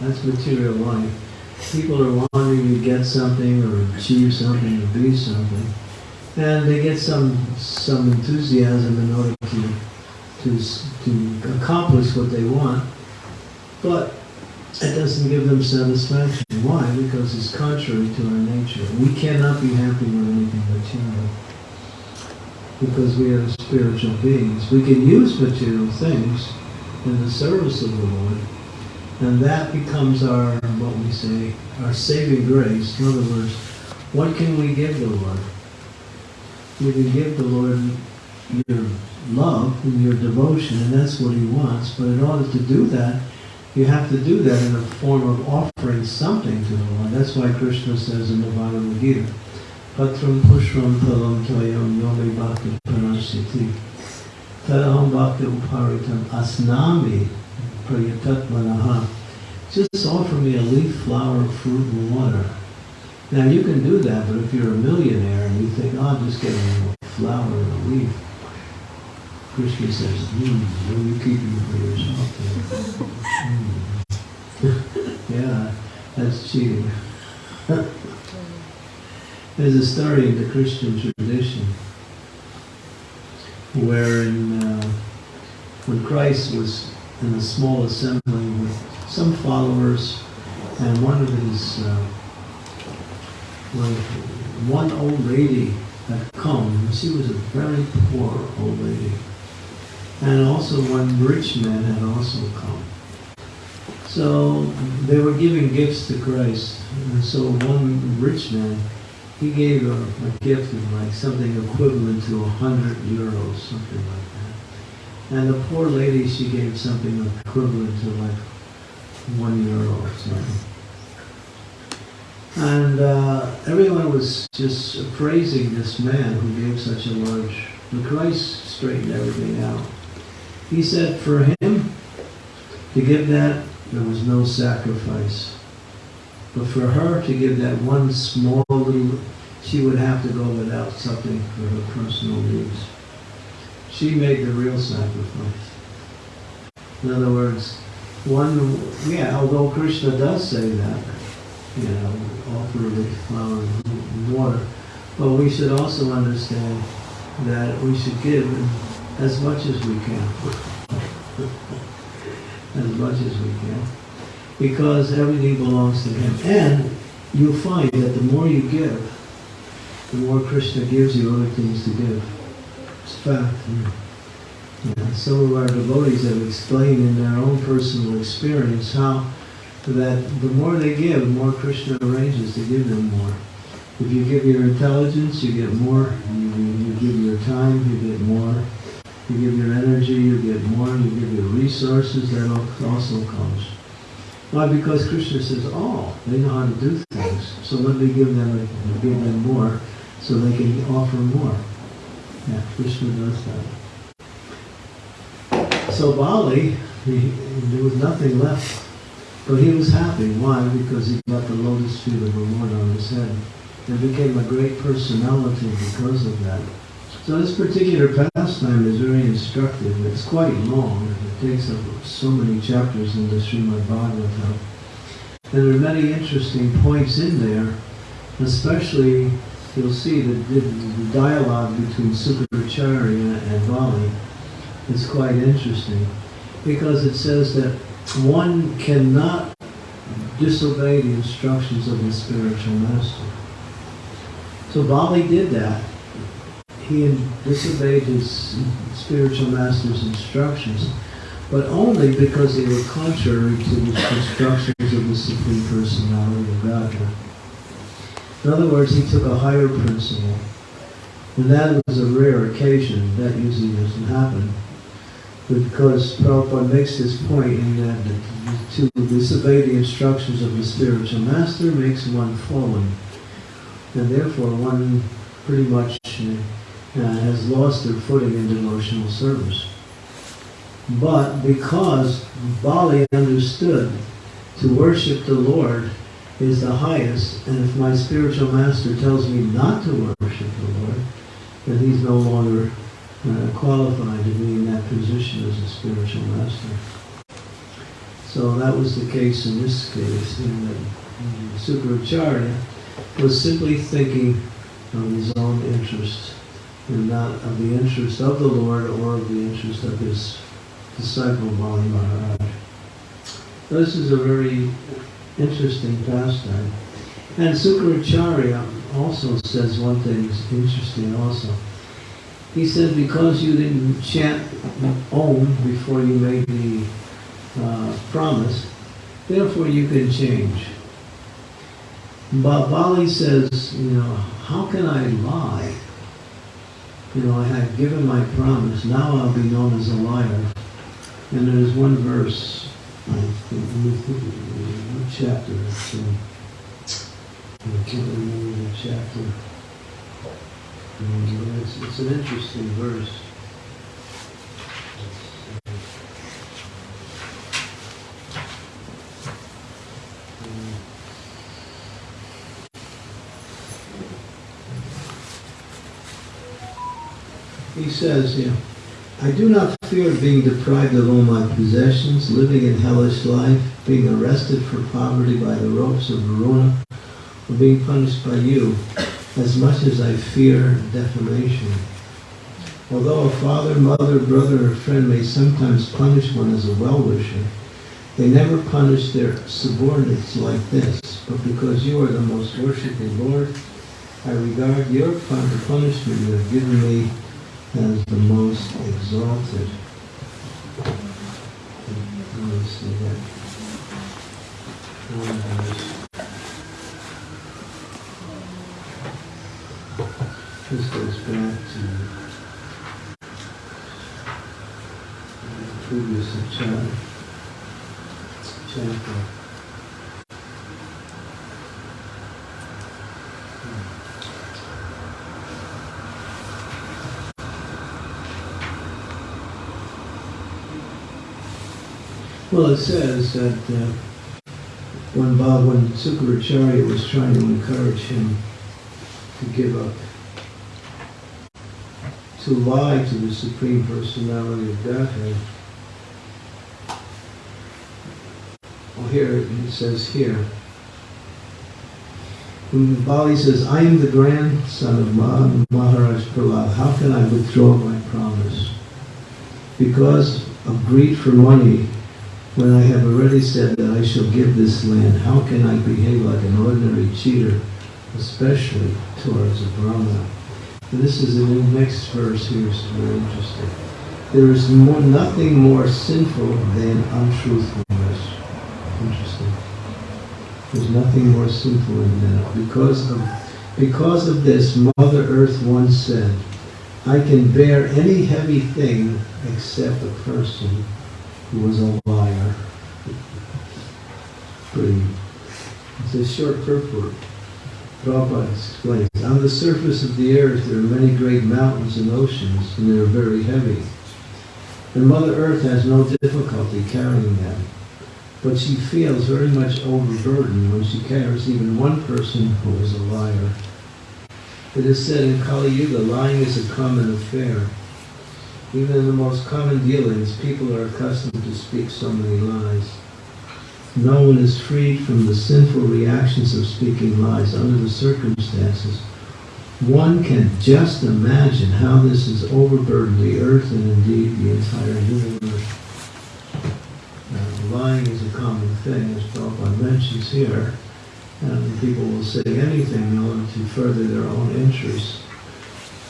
That's material life. People are wanting to get something or achieve something or be something. And they get some some enthusiasm in order to to, to accomplish what they want. But it doesn't give them satisfaction. Why? Because it's contrary to our nature. We cannot be happy with anything material. Because we are spiritual beings. We can use material things in the service of the Lord. And that becomes our, what we say, our saving grace. In other words, what can we give the Lord? We can give the Lord your love and your devotion, and that's what he wants. But in order to do that, you have to do that in the form of offering something to the Lord. That's why Krishna says in the Bhagavad Gita, Patram pushram palam toyam yomi bhakti pranasiti tadaham bhakti uparitam asnami prayatatmanaha Just offer me a leaf, flower, fruit, and water. Now you can do that, but if you're a millionaire and you think, oh, I'm just getting a flower and a leaf, Krishna says, hmm, what are you keeping for yourself? Hmm. yeah, that's cheating. There's a story in the Christian tradition wherein uh, when Christ was in a small assembly with some followers and one of his, uh, well, one old lady had come. She was a very poor old lady. And also one rich man had also come. So they were giving gifts to Christ. And so one rich man, he gave a, a gift of like something equivalent to a hundred euros, something like that. And the poor lady, she gave something equivalent to like one euro or something. And uh, everyone was just praising this man who gave such a large. But Christ straightened everything out. He said for him to give that, there was no sacrifice. But for her to give that one small little, she would have to go without something for her personal needs. She made the real sacrifice. In other words, one, yeah, although Krishna does say that, you know, offer the flower and water, but we should also understand that we should give as much as we can. as much as we can. Because everything belongs to Him. And you'll find that the more you give, the more Krishna gives you other things to give. It's fact. Some of our devotees have explained in their own personal experience how that the more they give, the more Krishna arranges to give them more. If you give your intelligence, you get more. You, you give your time, you get more. You give your energy, you get more. You give your resources, that also comes. Why? Because Krishna says, oh, they know how to do things. So let me give them, give them more so they can offer more. Yeah, Krishna does that. So Bali, he, there was nothing left. But he was happy. Why? Because he got the lotus feet of Lord on his head. And became a great personality because of that. So this particular pastime is very instructive. It's quite long. It takes up so many chapters in the Srimad Bhagavatam. And there are many interesting points in there, especially you'll see that the, the dialogue between Sukracharya and Bali is quite interesting because it says that one cannot disobey the instructions of the spiritual master. So Bali did that. He disobeyed his spiritual master's instructions, but only because they were contrary to the instructions of the Supreme Personality of Godhead. In other words, he took a higher principle. And that was a rare occasion. That usually doesn't happen because Prabhupada makes this point in that to disobey the instructions of the spiritual master makes one fallen. And therefore one pretty much uh, has lost their footing in devotional service. But because Bali understood to worship the Lord is the highest, and if my spiritual master tells me not to worship the Lord, then he's no longer uh, qualified to be in that position as a spiritual master. So that was the case in this case, in that Sukracharya was simply thinking of his own interest and not of the interest of the Lord or of the interest of his disciple Bali Maharaj. This is a very interesting pastime. And Sukracharya also says one thing is interesting also. He said because you didn't chant Om before you made the uh, promise, therefore you can change. But Bali says, you know, how can I lie? You know, I have given my promise, now I'll be known as a liar. And there's one verse, I think, chapter? It's, I can't remember the chapter. It's, it's an interesting verse. He says, yeah, I do not fear being deprived of all my possessions, living in hellish life, being arrested for poverty by the ropes of Varuna, or being punished by you, as much as I fear defamation. Although a father, mother, brother, or friend may sometimes punish one as a well-wisher, they never punish their subordinates like this, but because you are the most worshiping Lord, I regard your punishment you have given me as the most exalted. Let me see that. This goes back to the previous chapter. chapter. Well, it says that uh, when Bob, when Sukracharya was trying to encourage him to give up to lie to the Supreme Personality of Godhead. Well, here it says here. When Bali says, I am the grandson of Maharaj Prahlad. How can I withdraw my promise? Because of greed for money, when I have already said that I shall give this land, how can I behave like an ordinary cheater, especially towards a Brahmana? This is in the next verse here, is very interesting. There is more, nothing more sinful than untruthfulness. Interesting. There's nothing more sinful than that. Because of, because of this, Mother Earth once said, I can bear any heavy thing except a person who was a liar. Pretty. It's a short purport. Prabhupada explains, on the surface of the earth there are many great mountains and oceans, and they are very heavy. And Mother Earth has no difficulty carrying them. But she feels very much overburdened when she carries even one person who is a liar. It is said in Kali Yuga, lying is a common affair. Even in the most common dealings, people are accustomed to speak so many lies. No one is freed from the sinful reactions of speaking lies under the circumstances. One can just imagine how this has overburdened the earth and indeed the entire universe. Now, lying is a common thing, as Prabhupada mentions here, and people will say anything in order to further their own interests.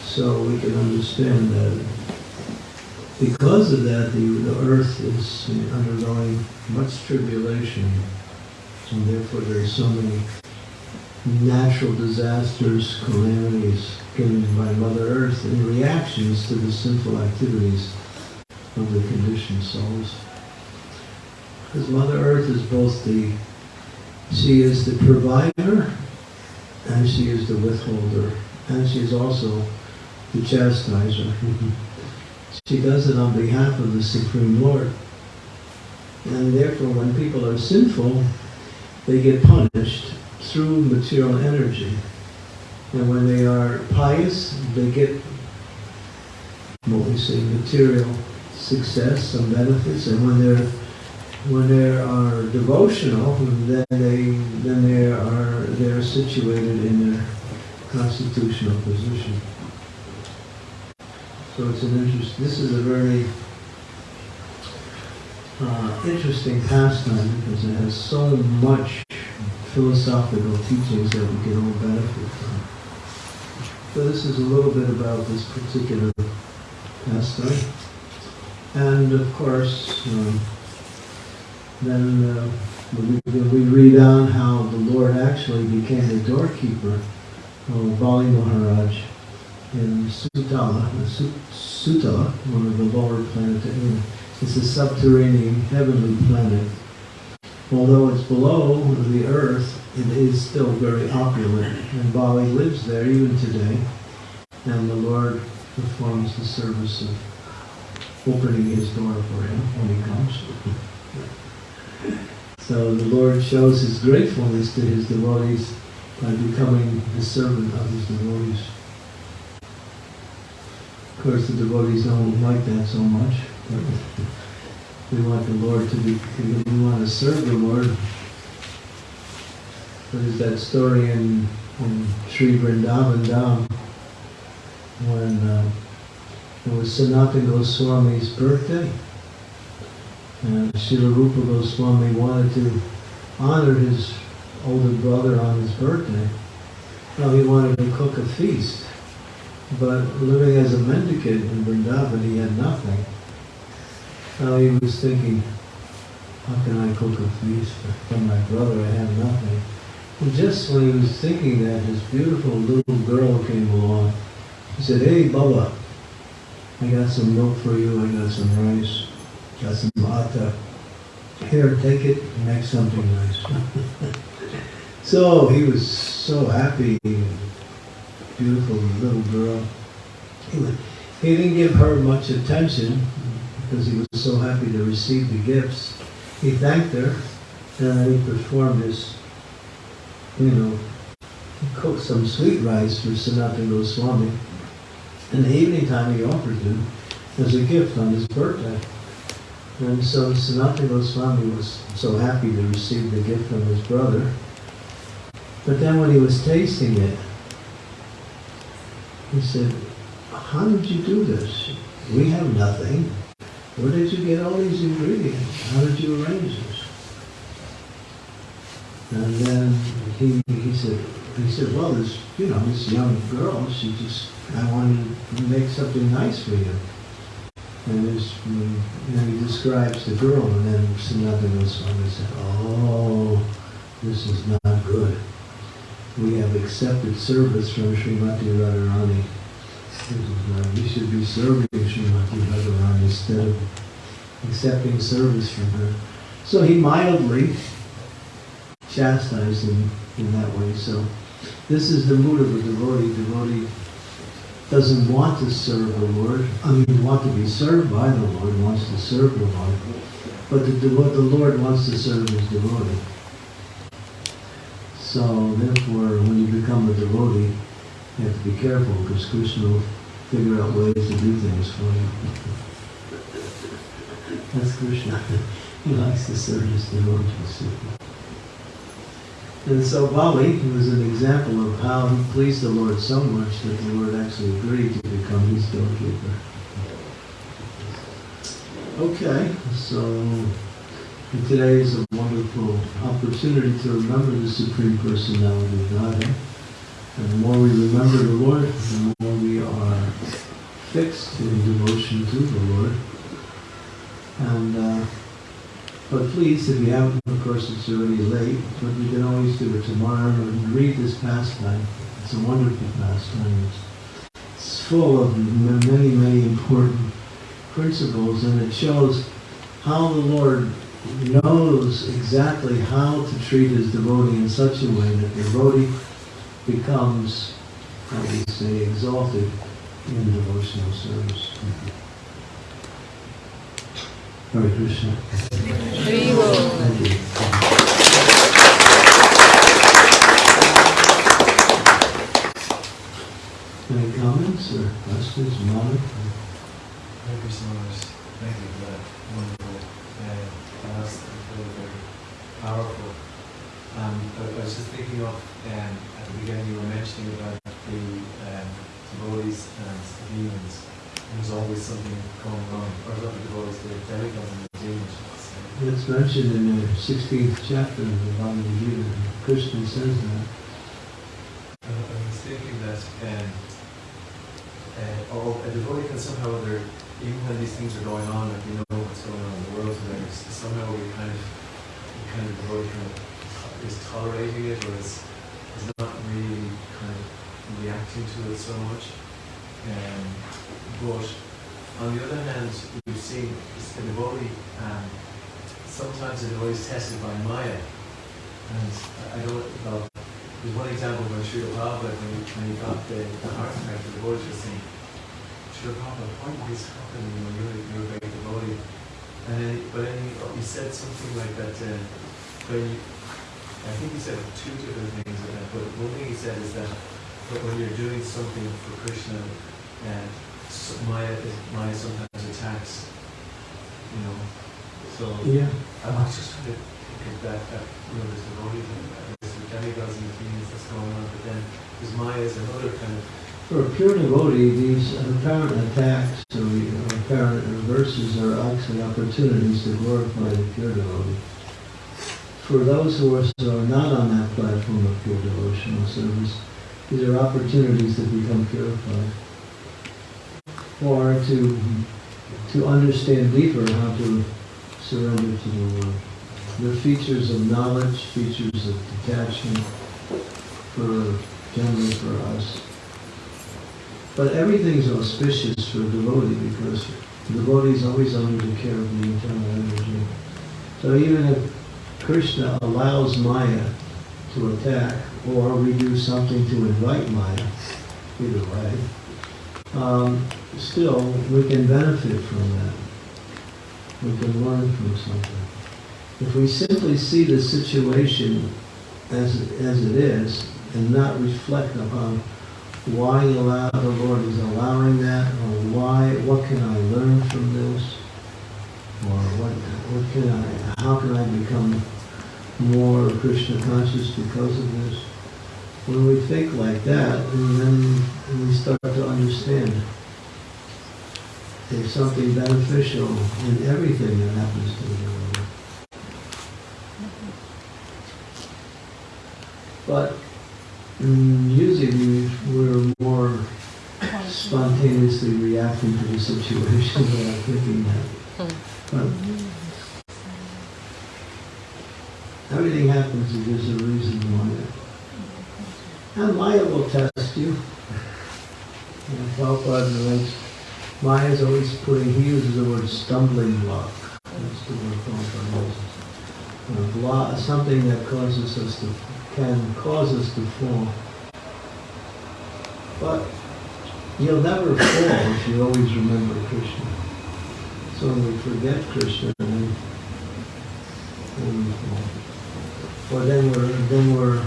So we can understand that because of that, the, the earth is undergoing much tribulation, and therefore there are so many natural disasters, calamities given by Mother Earth in reactions to the sinful activities of the conditioned souls. Because Mother Earth is both the, she is the provider, and she is the withholder, and she is also the chastiser. She does it on behalf of the Supreme Lord. And therefore, when people are sinful, they get punished through material energy. And when they are pious, they get what we say material success, some benefits. And when they're when they are devotional, then they then they are they are situated in their constitutional position. So it's an interest. This is a very uh, interesting pastime because it has so much philosophical teachings that we can all benefit from. So this is a little bit about this particular pastime. And of course, um, then uh, we, we read on how the Lord actually became the doorkeeper of Bali Maharaj in Sutala, Su- Sutala, one of the lower planets. It's a subterranean heavenly planet. Although it's below the earth, it is still very opulent, and Bali lives there even today. And the Lord performs the service of opening his door for him when he comes. So the Lord shows his gratefulness to his devotees by becoming the servant of his devotees. Of course, the devotees don't like that so much. But we want the Lord to be, we want to serve the Lord. There's that story in, in Sri Vrindavan Dham when uh, it was Sanatana Goswami's birthday. And Srila Rupa Goswami wanted to honor his older brother on his birthday. Well, he wanted to cook a feast. But living as a mendicant in Vrindavan, he had nothing. So he was thinking, how can I cook a feast for my brother? I have nothing. And just when he was thinking that, this beautiful little girl came along. He said, hey, Baba, I got some milk for you, I got some rice, got some atta. Here, take it, make something nice. so he was so happy, beautiful little girl. He, he didn't give her much attention because he was so happy to receive the gifts. He thanked her, and he performed his, you know, he cooked some sweet rice for Sanatana Goswami. In the evening time, he offered him as a gift on his birthday. And so Sanatana Goswami was so happy to receive the gift from his brother. But then when he was tasting it, he said, how did you do this? We have nothing. Where did you get all these ingredients? How did you arrange this? And then he, he said, he said, well, this, you know, this young girl, she just, I wanted to make something nice for you. And and he describes the girl, and then Sanatana Goswami said, oh, this is not good. We have accepted service from Srimati Radharani. We should be serving Srimati Radharani instead of accepting service from her. So he mildly chastised him in that way. So this is the mood of a devotee. Devotee doesn't want to serve the Lord. I mean, want to be served by the Lord, wants to serve the Lord. But the, the Lord wants to serve his devotee. So therefore, when you become a devotee, you have to be careful because Krishna will figure out ways to do things for you. That's Krishna. He likes to serve his devotees. And so Bali was an example of how he pleased the Lord so much that the Lord actually agreed to become his doorkeeper. Okay, so today is a wonderful opportunity to remember the Supreme Personality of Godhead. And the more we remember the Lord, the more we are fixed in devotion to the Lord. And, uh, but please, if you haven't, of course, it's already late, but you can always do it tomorrow and read this pastime. It's a wonderful pastime. It's full of many, many important principles, and it shows how the Lord knows exactly how to treat his devotee in such a way that the devotee becomes, do you say, exalted in devotional service. Hare Krishna. Thank you. Any comments or questions, Mona? Thank you so much. Thank you for that wonderful uh, was very, powerful. Um, I, I was just thinking of, um, at the beginning you were mentioning about the um, devotees and the demons. There's always something going on, or not the devotees, the demigods and the demons. I. It's mentioned in the sixteenth chapter of the Bhagavad Gita. Krishna says that. And I was thinking that, um, uh, a devotee can somehow, or other, even when these things are going on, like we know what's going on in the world today, somehow we kind of, we kind of devotee kind of is tolerating it, or is, is not really kind of reacting to it so much. Um, but on the other hand, we've seen devotee, um, sometimes a devotee is tested by Maya, and I- don't, well, there's one example when Srila Prabhupada, when he, when he got the, the heart attack, the devotee was saying, Srila Prabhupada, why did this happen? You know, you're, you're a great devotee. And then, but then he, he said something like that, uh, when you, I think he said two different things, uh, but one thing he said is that, that when you're doing something for Krishna, uh, so Maya, is- Maya sometimes attacks, you know, so. Yeah. I was just trying to think of that, that, you know, there's the devotee thing, uh, there's the demigods and the demons that's going on, but then there's Maya as another kind of, For a pure devotee, these apparent attacks or apparent reverses are actually opportunities to glorify the pure devotee. For those who are, not on that platform of pure devotional service, these are opportunities to become purified. Or to, to understand deeper how to surrender to the Lord. They're features of knowledge, features of detachment for, generally for us. But everything is auspicious for a devotee because the devotee is always under the care of the eternal energy. So even if Krishna allows Maya to attack, or we do something to invite Maya, either way, um, still we can benefit from that. We can learn from something. If we simply see the situation as, as it is and not reflect upon why allow, the Lord is allowing that, or why, what can I learn from this? Or what, what can I, how can I become more Krishna conscious because of this? When we think like that, and then we start to understand there's something beneficial in everything that happens to the world. But mm, usually we're more spontaneously reacting to the situation without thinking that. Hmm. But everything happens if there's a reason why. And Maya will test you. And Prabhupada Maya is always putting, he uses the word stumbling block. That's the word Prabhupada uses. A block, something that causes us to, can cause us to fall. But you'll never fall if you always remember Krishna. So when we forget Krishna, then, then we fall. Or then we're, then we're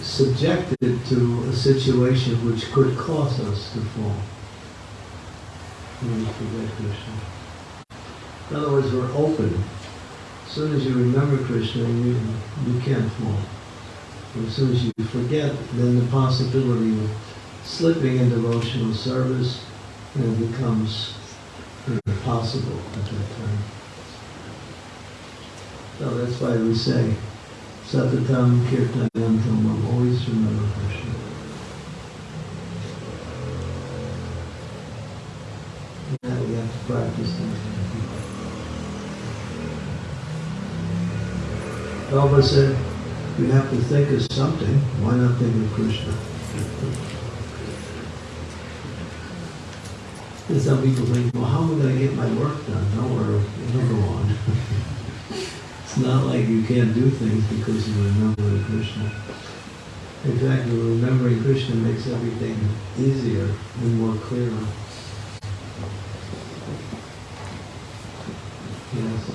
subjected to a situation which could cause us to fall. When we forget Krishna. In other words, we're open. As soon as you remember Krishna, you, you can't fall. As soon as you forget, then the possibility of slipping in devotional service you know, becomes possible at that time. So that's why we say, Satatam Kirtanayantam, always remember Krishna. Now we have to practice that. Prabhupada said, we have to think of something, why not think of Krishna? And some people think, well, how am I get my work done? Don't worry, it'll it's not like you can't do things because you remember Krishna. In fact, remembering Krishna makes everything easier and more clear. Yes.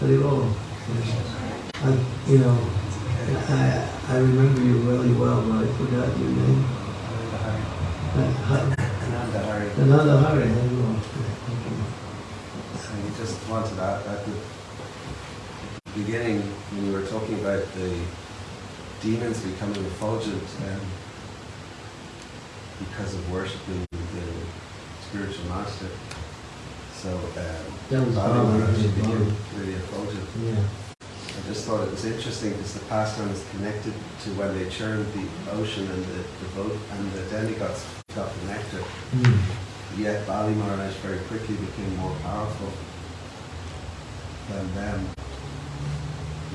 Haribol. I, you know, I, I remember you really well, but I forgot your name. Another Haribol. So you just wanted that at the beginning when you were talking about the demons becoming effulgent um, because of worshipping the spiritual master. So um, Bali Bali, became really effulgent. Yeah. I just thought it was interesting because the pastime is connected to when they churned the ocean and the, the boat and the demigods got the nectar. Mm. Yet Bali Maharaj very quickly became more powerful than them,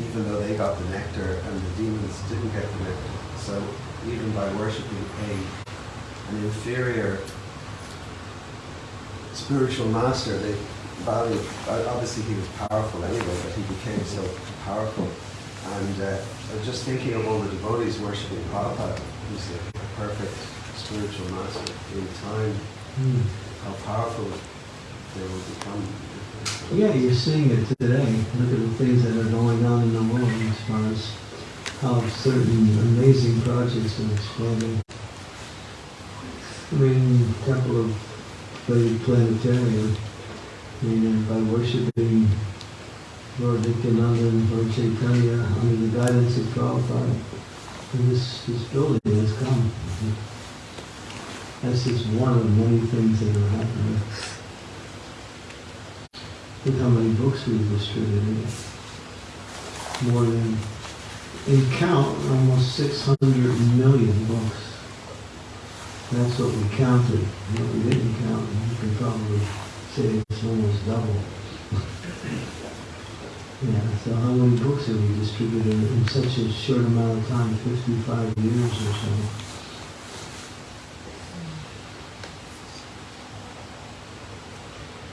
even though they got the nectar and the demons didn't get the nectar. So even by worshipping a an inferior spiritual master, they Bali obviously he was powerful anyway, but he became so powerful. And uh, just thinking of all the devotees worshipping Prabhupada, who's the perfect spiritual master in time Mm. how powerful they will become. Yeah, you're seeing it today. Look at the things that are going on in the world as far as how certain amazing projects are exploding. I mean, Temple of Vedic Planetarium, I mean, by worshiping Lord Nityananda and Lord Chaitanya under the guidance of Prabhupada, this, this building has come. That's just one of many things that are happening. Look how many books we've distributed. More than, in count, almost 600 million books. That's what we counted. What we didn't count, you can probably say it's almost double. Yeah, so how many books have we distributed in such a short amount of time, 55 years or so?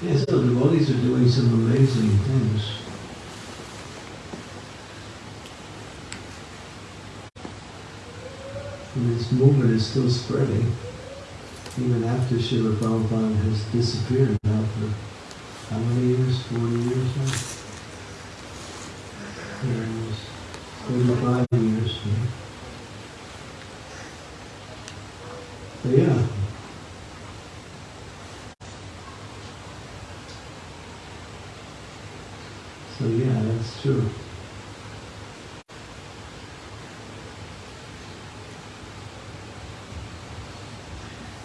Yeah, so the devotees are doing some amazing things. And this movement is still spreading, even after Srila Prabhupada has disappeared now for how many years? 40 years now? Yeah, 35 years. yeah. Yeah. So yeah, that's true.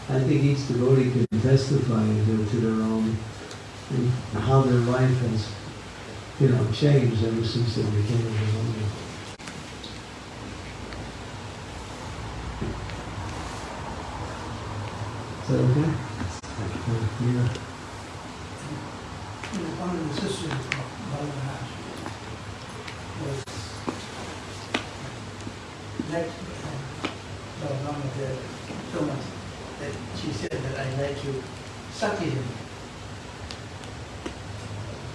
I think each devotee can testify to, their own, and how their life has, you know, changed ever since they became a devotee. Is that okay? Uh, Yeah. You know, one of the sisters of Bali Maharaj was liked Bali Maharaj so much that she said that I like to sati him,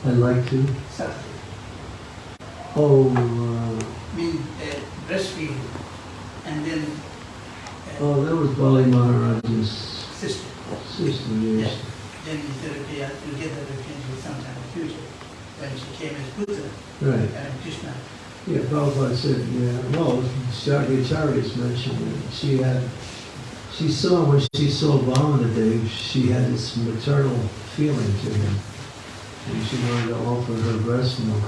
I'd like to, sati, oh, uh, mean uh, breastfeed him, and then uh, oh, that was Bali Maharaj's sister. sister, yes. Then he said, okay, I'll get that opportunity sometime in the future. When she came as Putana Right. and Krishna. Yeah, Prabhupada said, yeah, well, Shakyacharya's mentioned that she had, she saw, when she saw Vamanadev, she had this maternal feeling to him. And she wanted to offer her breast milk.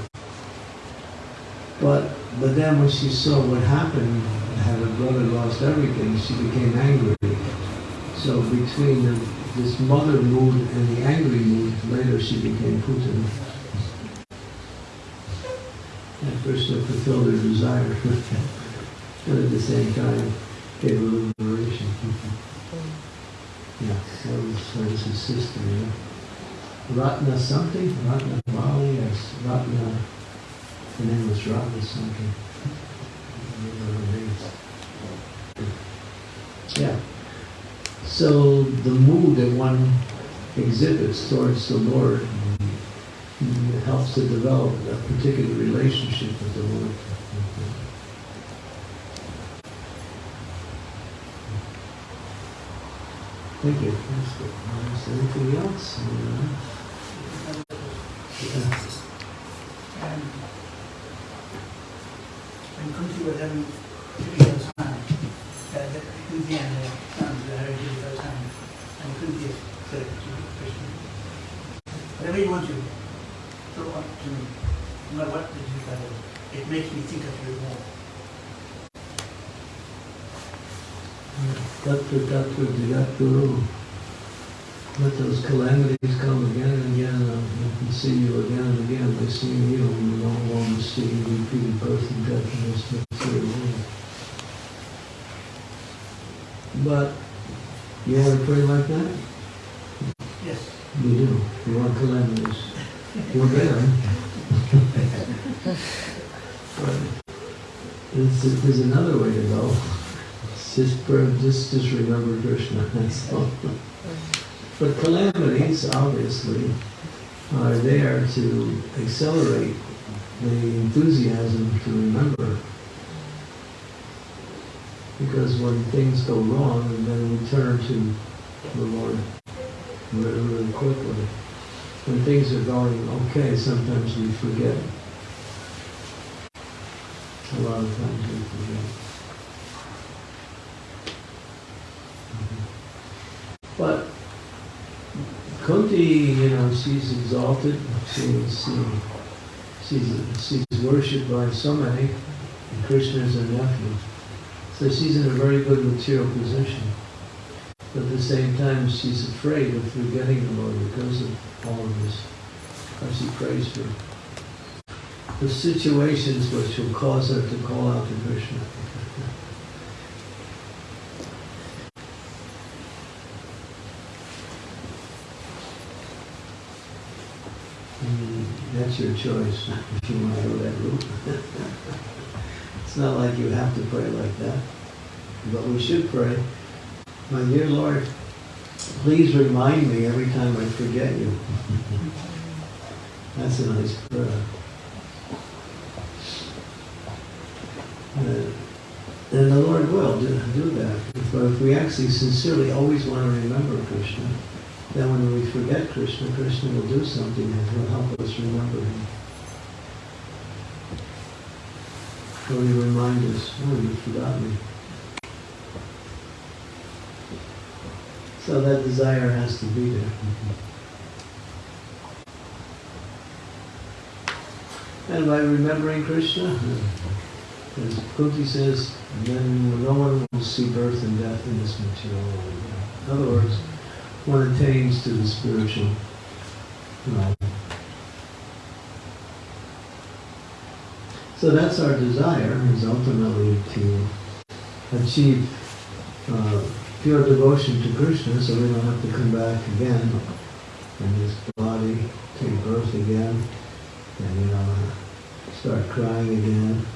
But, but then when she saw what happened, had her brother lost everything, she became angry. So between the, this mother mood and the angry mood, later she became Putana. And Krishna fulfilled her desire. and at the same time, gave her liberation. yeah, that was, that was his sister, yeah. Ratna something? Ratna Bali? Yes, Ratna. the name was Ratna something. Yeah. So the mood that one exhibits towards the Lord mm, helps to develop a particular relationship with the Lord. Thank you. Anything else? Whatever you want to throw up to me, no matter what the difficulty, it makes me think of oh. you more. Tatra tatra jagatguru. Let those calamities come again and again, and can see you again and again. By seeing you, we no longer see repeated birth and death in this material world. But you want to pray like that? Yes. You do. You want calamities. We're there. But there's, there's another way to go. Just, just, just remember Krishna, that's all. But calamities, obviously, are there to accelerate the enthusiasm to remember. Because when things go wrong, and then we turn to the Lord really, really quickly. When things are going okay, sometimes we forget. A lot of times we forget. But Kunti, you know, she's exalted. She's uh, she's she's worshipped by so many. And Krishna is her nephew, so she's in a very good material position. But at the same time, she's afraid of forgetting the Lord because of all of this. Because she prays for the situations which will cause her to call out to Krishna. Mm, That's your choice, if you want to go that route. It's not like you have to pray like that, but we should pray. My dear Lord, please remind me every time I forget you. That's a nice prayer. Uh, And the Lord will do, do that. If, if we actually sincerely always want to remember Krishna, then when we forget Krishna, Krishna will do something that will help us remember him. Or he remind us, oh, you forgot me. So that desire has to be there. And by remembering Krishna, as Kunti says, then no one will see birth and death in this material world. In other words, one attains to the spiritual realm. So that's our desire, is ultimately to achieve uh, pure devotion to Krishna so we don't have to come back again in this body, take birth again, and you know, start crying again,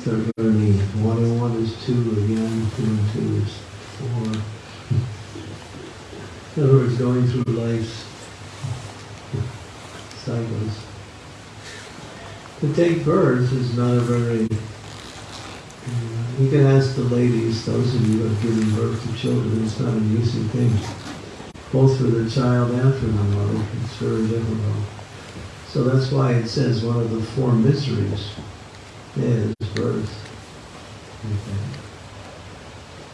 start learning one and one is two again, two and two is four. In other words, going through life's cycles. To take birth is not a very you can ask the ladies, those of you who have given birth to children, it's not an easy thing. Both for the child and for the mother, it's very difficult. So that's why it says one of the four miseries is birth. And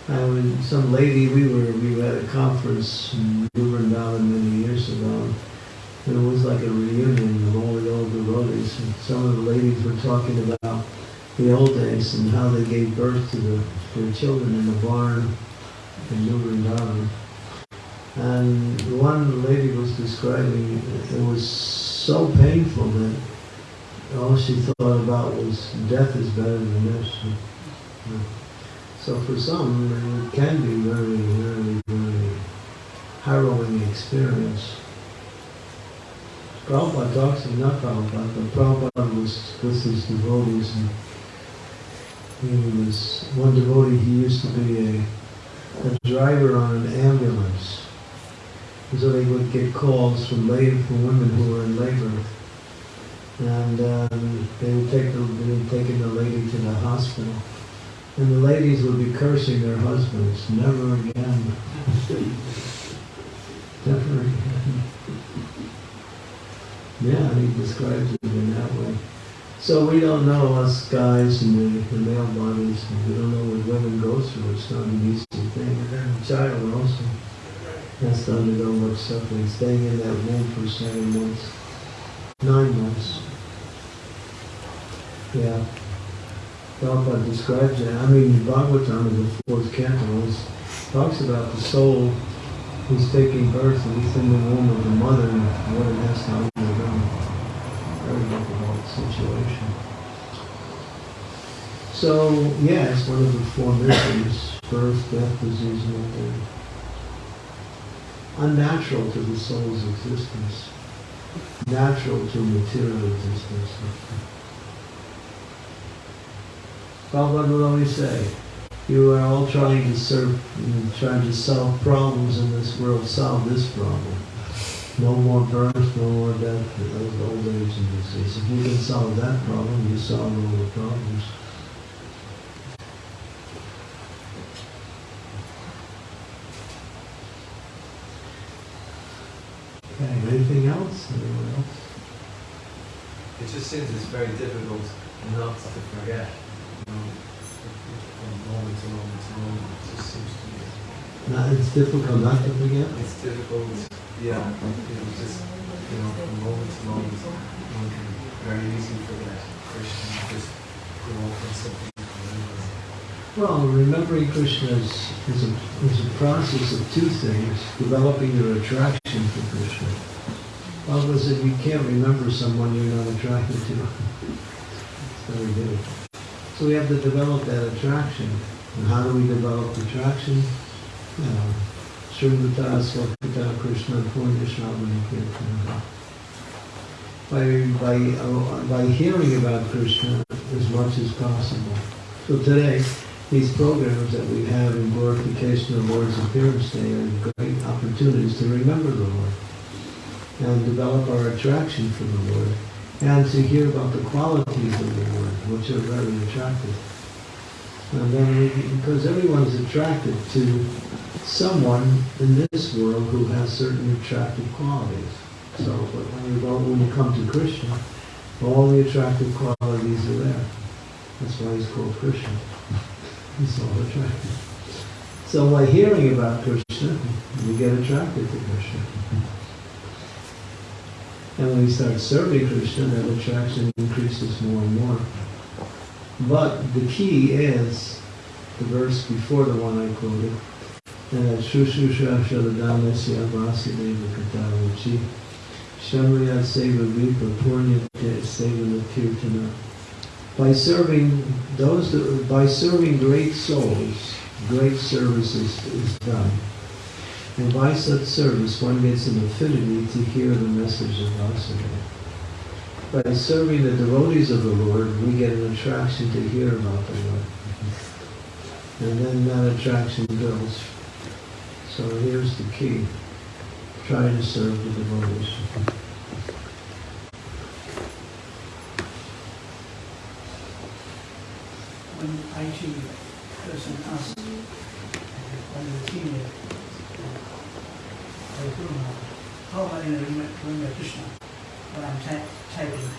Um, when some lady, we were, we were at a conference in Vrindavan many years ago, and it was like a reunion of all the old devotees, and some of the ladies were talking about the old days and how they gave birth to the, their children in the barn in New Vrindavan. And one lady was describing it was so painful that all she thought about was death is better than this. So for some, it can be very, very, very harrowing experience. Prabhupada talks, not Prabhupada, but Prabhupada was with his devotees and he was one devotee, he used to be a, a driver on an ambulance. So they would get calls from labor, from women who were in labor. And um, they would take the, they would taking the lady to the hospital. And the ladies would be cursing their husbands, never again. never again. Yeah, he describes it in that way. So we don't know us guys in the, the male bodies, we don't know what women go through. It's not an easy thing. And then the child also has to undergo much suffering, staying in that womb for seven months, nine months. Yeah. Prabhupada describes. I mean, Bhagavatam in the fourth canto talks about the soul who's taking birth and he's in the womb of the mother and what it has to undergo. Very difficult situation. So, yeah, it's one of the four miseries, birth, death, disease, and age. Unnatural to the soul's existence. Natural to material existence. Prabhupada would always say, you are all trying to serve, trying to solve problems in this world, solve this problem. No more birth, no more death, old age and disease. If you can solve that problem, you solve all the problems. Okay, anything else? Anyone else? It just seems it's very difficult not to forget, you know, from moment to moment to. It just seems to be. No, it's difficult not to forget. It's difficult, yeah, know, just, you know, from moment to moment, one can very easily forget Krishna, just go off on something. Well, remembering Krishna is, is, a, is a process of two things, developing your attraction for Krishna. Was if you can't remember someone you're not attracted to, it's very difficult. So we have to develop that attraction. And how do we develop attraction? Know, Srimata Swakata Krishna. By, by, uh, by hearing about Krishna as much as possible. So today, these programs that we have in glorification of Lord's appearance day are great opportunities to remember the Lord and develop our attraction for the Lord and to hear about the qualities of the Lord, which are very attractive. And then, we, because everyone's attracted to someone in this world who has certain attractive qualities. So, when you go, when you come to Krishna, all the attractive qualities are there. That's why he's called Krishna. He's all attractive. So by hearing about Krishna, you get attracted to Krishna. And when we start serving Krishna, that attraction increases more and more. But the key is the verse before the one I quoted. And Shushusha Shaladamesya Vasudeva Katavachi Shamriya Seva Vipa Purnyate Seva Kirtana. By serving those, by serving great souls, great services is done. And by such service, one gets an affinity to hear the message of Vasudeva. By serving the devotees of the Lord, we get an attraction to hear about the Lord. And then that attraction builds. So here's the key. Try to serve the devotees. When IT person one of the senior, am I going to remember, remember Krishna when I'm ty- typing?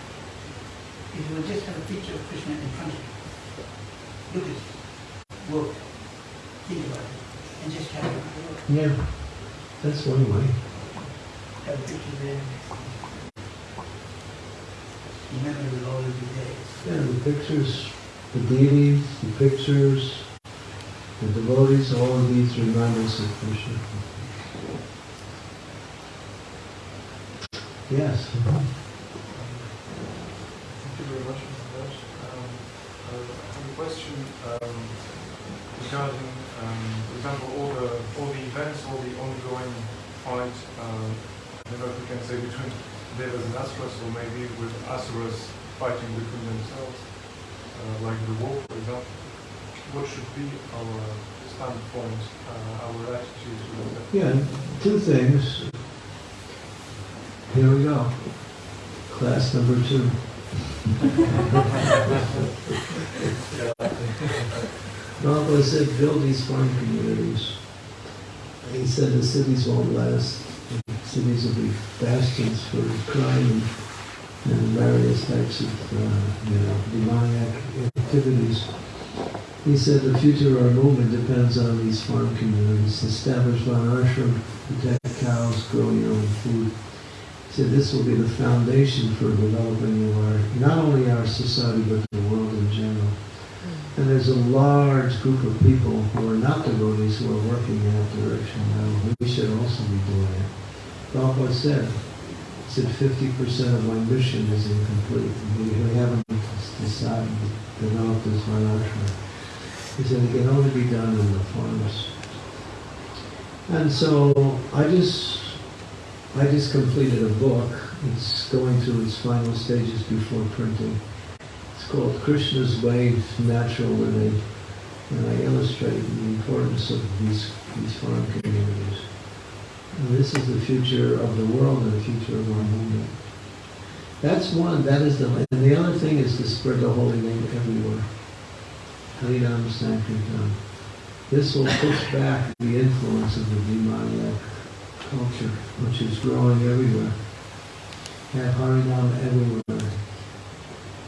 If you would just have a picture of Krishna in front of you, look at it, work, think about it, and just on the. Yeah, that's one way. Have a picture there. The memory will always be. Yeah, the pictures, the deities, the pictures, the devotees, all of these remind us of Krishna. Yes. Thank you very much, Mr. Dash. Um, I have a question um, regarding, um, for example, all the all the events, all the ongoing fight. Um, I don't know if we can say between devas and asuras, or maybe with asuras fighting between themselves, uh, like the war, for example. What should be our standpoint, uh, our attitude towards that? Yeah, two things. Here we go. Class number two. Prabhupada said, build these farm communities. He said the cities won't last. The cities will be bastions for crime and, and various types of, uh, you know, demoniac activities. He said the future of our movement depends on these farm communities. Establish one ashram, protect cows, grow your own food. Said this will be the foundation for developing our, not only our society, but the world in general. Hmm. And there's a large group of people who are not devotees who are working in that direction now. We should also be doing it. Prabhupada said, said 50% of my mission is incomplete. We, we haven't decided to develop this Varnashram. He said it can only be done in the farms. And so I just, I just completed a book. It's going through its final stages before printing. It's called Krishna's Way, Natural Living. And I illustrate the importance of these, these farm communities. And this is the future of the world and the future of our movement. That's one, that is the, and the other thing is to spread the holy name everywhere. Harinam Sankirtan. This will push back the influence of the demoniac culture, which is growing everywhere. Have Harinam everywhere.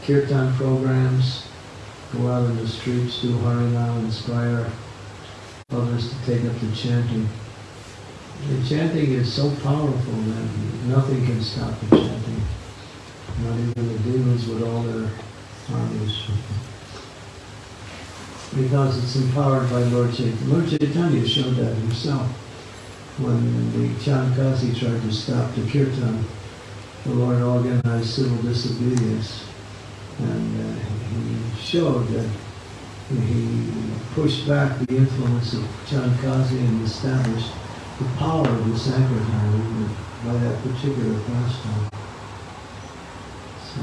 Kirtan programs, go out in the streets, do Harinam, inspire others to take up the chanting. The chanting is so powerful that nothing can stop the chanting. Not even the demons with all their armies. Because it's empowered by Lord Chaitanya. Lord Chaitanya showed that himself. When the Chand Kazi tried to stop the kirtan, the Lord organized civil disobedience. And uh, he showed that he pushed back the influence of Chand Kazi and established the power of the Sankirtan movement by that particular pastime. So,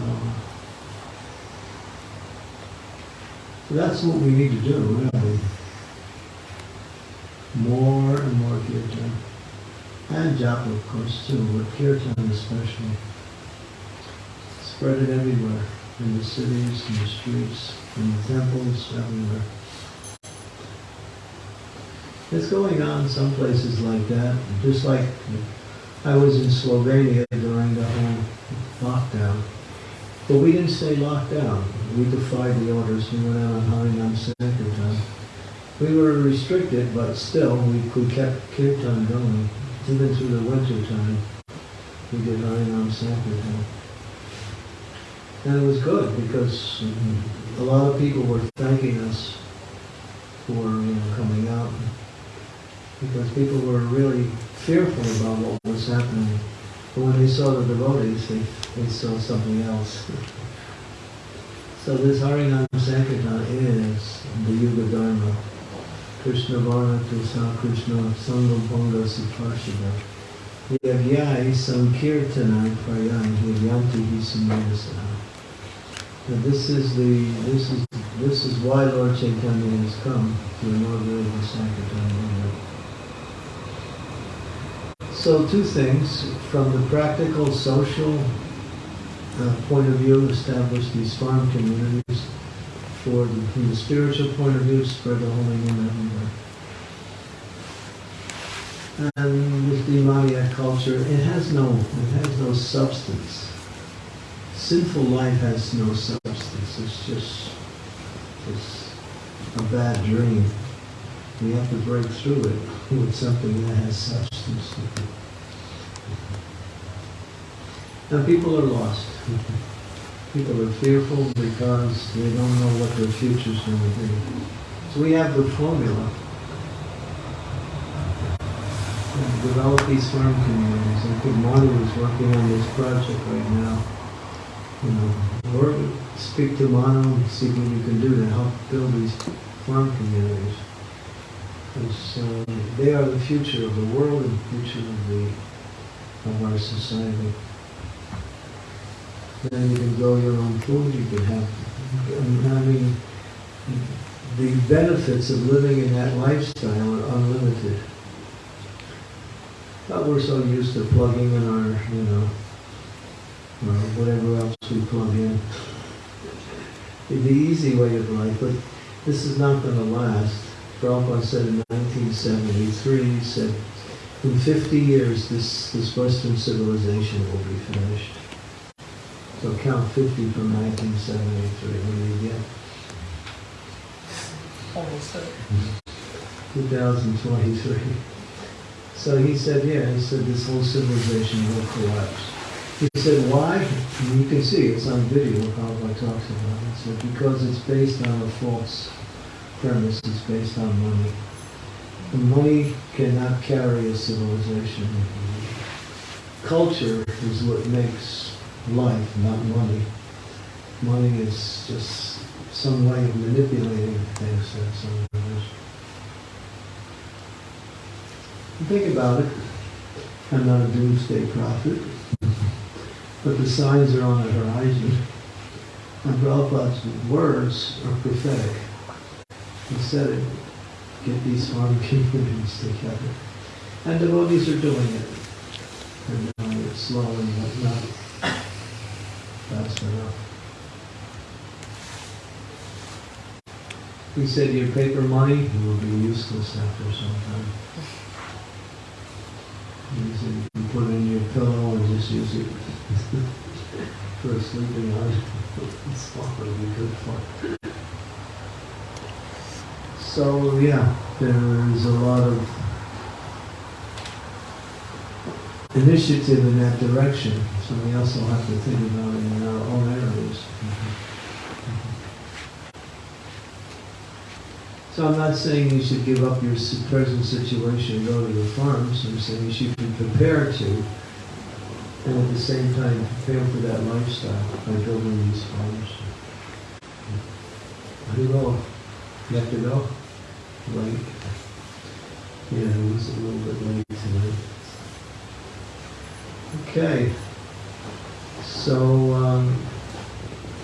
so that's what we need to do, really. More and more kirtan. And japa, of course, too, but kirtan especially. Spread it everywhere, in the cities, in the streets, in the temples, everywhere. It's going on some places like that, just like I was in Slovenia during the whole lockdown. But we didn't stay locked down. We defied the orders. We went out on Harinam Sankirtan. We were restricted, but still, we, we kept kirtan going. Even through the winter time, we did Harinam Sankirtan. And it was good because mm, a lot of people were thanking us for you know, coming out because people were really fearful about what was happening. But when they saw the devotees, they, they saw something else. So this Harinam Sankirtan is the Yuga Dharma. Krishna Varna Tusa Krishna Sangam Ponga Suparshida. Yagyai Sankirtana Prayan Yanti Hisamadasa. Now this is the this is this is why Lord Chaitanya has come to inaugurate the Sankirtan. So two things from the practical social uh, point of view, establish these farm communities. For the, from the spiritual point of view, spread the holy name everywhere. And with the Maya culture, it has no it has no substance. Sinful life has no substance. It's just it's a bad dream. We have to break through it with something that has substance. Now people are lost. People are fearful because they don't know what their future's going to be. So we have the formula. And Develop these farm communities. I think Manu is working on this project right now. You know, work, speak to Manu and see what you can do to help build these farm communities. Because uh, they are the future of the world and the future of the of our society. Then you can grow your own food, you can have, I mean, the benefits of living in that lifestyle are unlimited. But we're so used to plugging in our, you know, whatever else we plug in. The easy way of life, but this is not going to last. Prabhupada said in 1973, he said, in 50 years, this, this Western civilization will be finished. So count 50 from 1973, what do you get? Almost there. 2023. So he said, yeah, he said this whole civilization will collapse. He said, why? And you can see, it's on video how I talks about it. He said, because it's based on a false premise, it's based on money. Money cannot carry a civilization. Culture is what makes life, not money. Money is just some way of manipulating things. Is. Think about it. I'm not a doomsday prophet, but the signs are on the horizon. And Prabhupada's words are prophetic. He said it, get these farm communities together. And devotees are doing it. And doing it slowly, but not fast enough. He said your paper money will be useless after some time. He said you can put it in your pillow and just use it for sleeping on. It's probably be good for. So yeah, there is a lot of initiative in that direction. So we also have to think about it in our own areas. So I'm not saying you should give up your present situation and go to the farms. I'm saying you should be prepared to, and at the same time prepare for that lifestyle by building these farms. I do you go? You have to go? Late? Yeah, it was a little bit late tonight. Okay. So, um,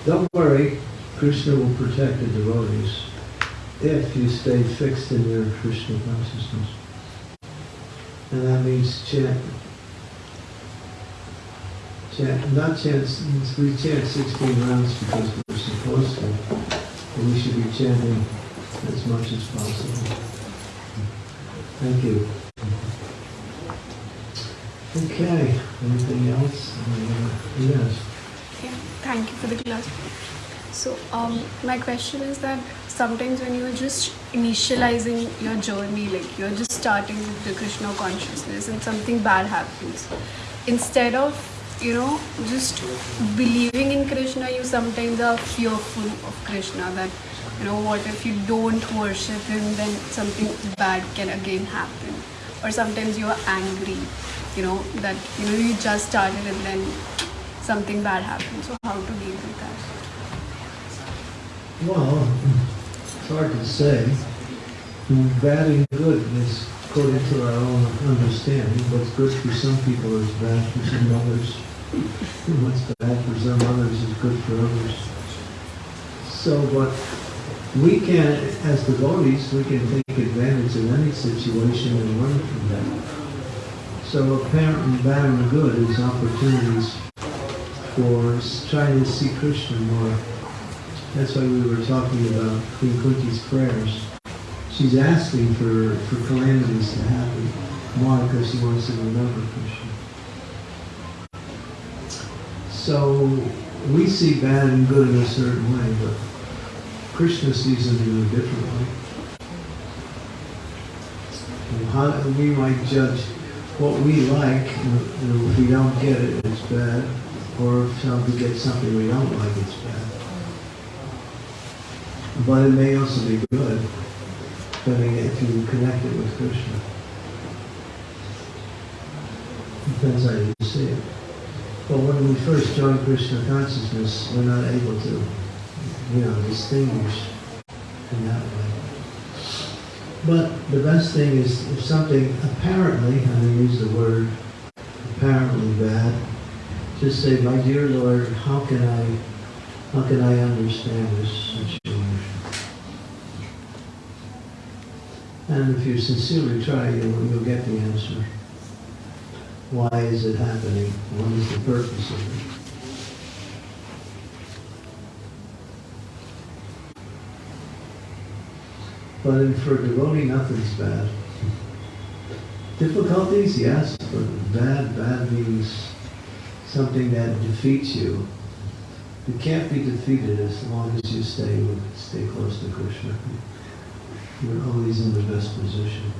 don't worry, Krishna will protect the devotees if you stay fixed in your Krishna consciousness. And that means chant. Chant, not chant, we chant 16 rounds because we're supposed to, but we should be chanting as much as possible. Thank you. Okay, anything else? Yes. Yeah, thank you for the class. So, um, my question is that sometimes when you're just initializing your journey, like you're just starting with the Krishna consciousness and something bad happens. Instead of, you know, just believing in Krishna, you sometimes are fearful of Krishna that, you know, what if you don't worship him, then something bad can again happen. Or sometimes you're angry, you know, that, you know, you just started and then something bad happens. So, how to deal with that? Well, it's hard to say. Bad and good is according to our own understanding. What's good for some people is bad for some others. What's bad for some others is good for others. So, what we can, as devotees, we can take advantage of any situation and learn from that. So apparently bad and good is opportunities for trying to see Krishna more. That's why we were talking about Queen Kunti's prayers. She's asking for, for calamities to happen. Why? Because she wants to remember Krishna. So we see bad and good in a certain way, but Krishna sees them in a different way. How, we might judge what we like, and and if we don't get it, it's bad, or if some- we get something we don't like, it's bad. But it may also be good, depending if you connect it with Krishna. Depends how you see it. But when we first join Krishna consciousness, we're not able to, you know, distinguish in that way. But the best thing is if something apparently, and I use the word apparently bad, just say, my dear Lord, how can I, how can I understand this situation? And if you sincerely try, you'll, you'll get the answer. Why is it happening? What is the purpose of it? But for a devotee, nothing's bad. Difficulties, yes, but bad, bad means something that defeats you. You can't be defeated as long as you stay with, stay close to Krishna. You're always in the best position.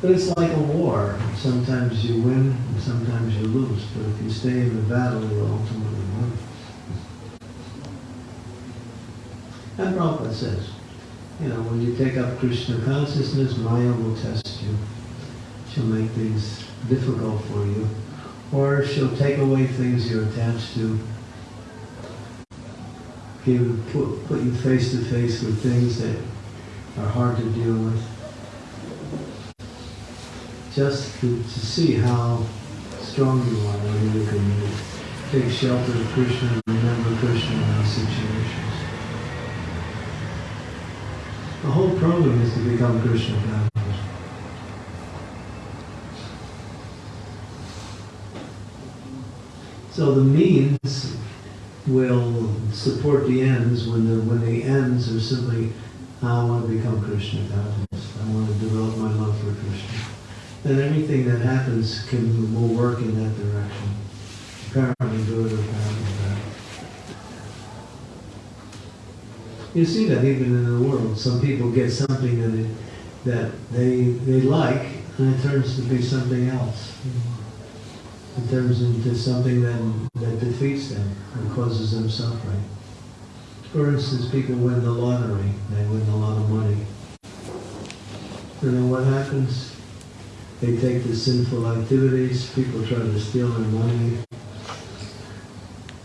But it's like a war. Sometimes you win, and sometimes you lose. But if you stay in the battle, you'll ultimately win. And Prabhupada says, you know, when you take up Krishna consciousness, Maya will test you. She'll make things difficult for you. Or she'll take away things you're attached to. Give, put, put you face to face with things that are hard to deal with. Just to, to see how strong you are when you can take shelter of Krishna and remember Krishna in those situations. The whole problem is to become Krishna conscious. So the means will support the ends when the when the ends are simply I want to become Krishna conscious. I want to develop my love for Krishna. Then everything that happens can will work in that direction. Apparently good or apparently bad. You see that even in the world. Some people get something that it, that they they like, and it turns to be something else. It turns into something that, that defeats them and causes them suffering. For instance, people win the lottery. They win a lot of money. And then what happens? They take the sinful activities. People try to steal their money.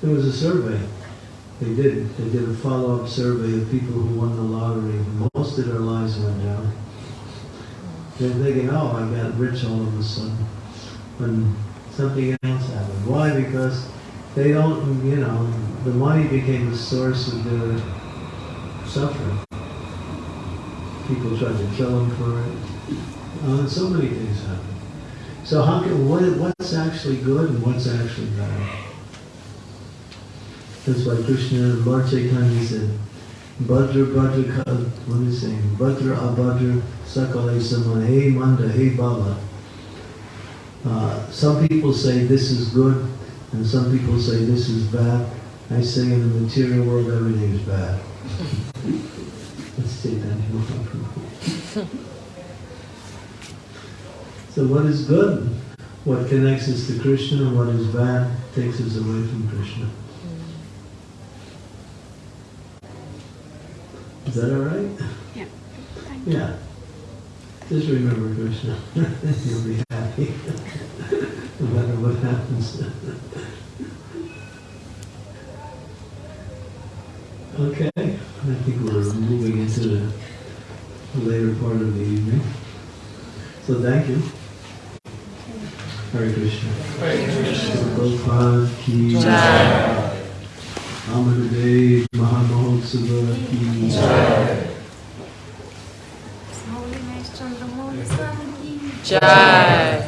There was a survey. They did. They did a follow-up survey of people who won the lottery. Most of their lives went down. They're thinking, oh, I got rich all of a sudden. When something else happened. Why? Because they don't, you know, the money became the source of their suffering. People tried to kill them for it. Uh, so many things happen. So how can, what, what's actually good and what's actually bad? That's why Krishna, Lord Chaitanya said, Bhadra Bhadra, what is he saying? Bhadra Abhadra Sakale Sama, Hey Manda, Hey Baba. Uh, some people say this is good, and some people say this is bad. I say in the material world everything is bad. Let's take that. So what is good? What connects us to Krishna and what is bad takes us away from Krishna. Is that all right? Yeah. Thank. Yeah. Just remember Krishna. You'll be happy. no matter what happens. okay. I think we're moving into the later part of the evening. So thank you. Hare Krishna. Prabhupada ki Jai. Amadev Mahamahotsava ki Holiness Chandramouli Swami ki Jai. Hari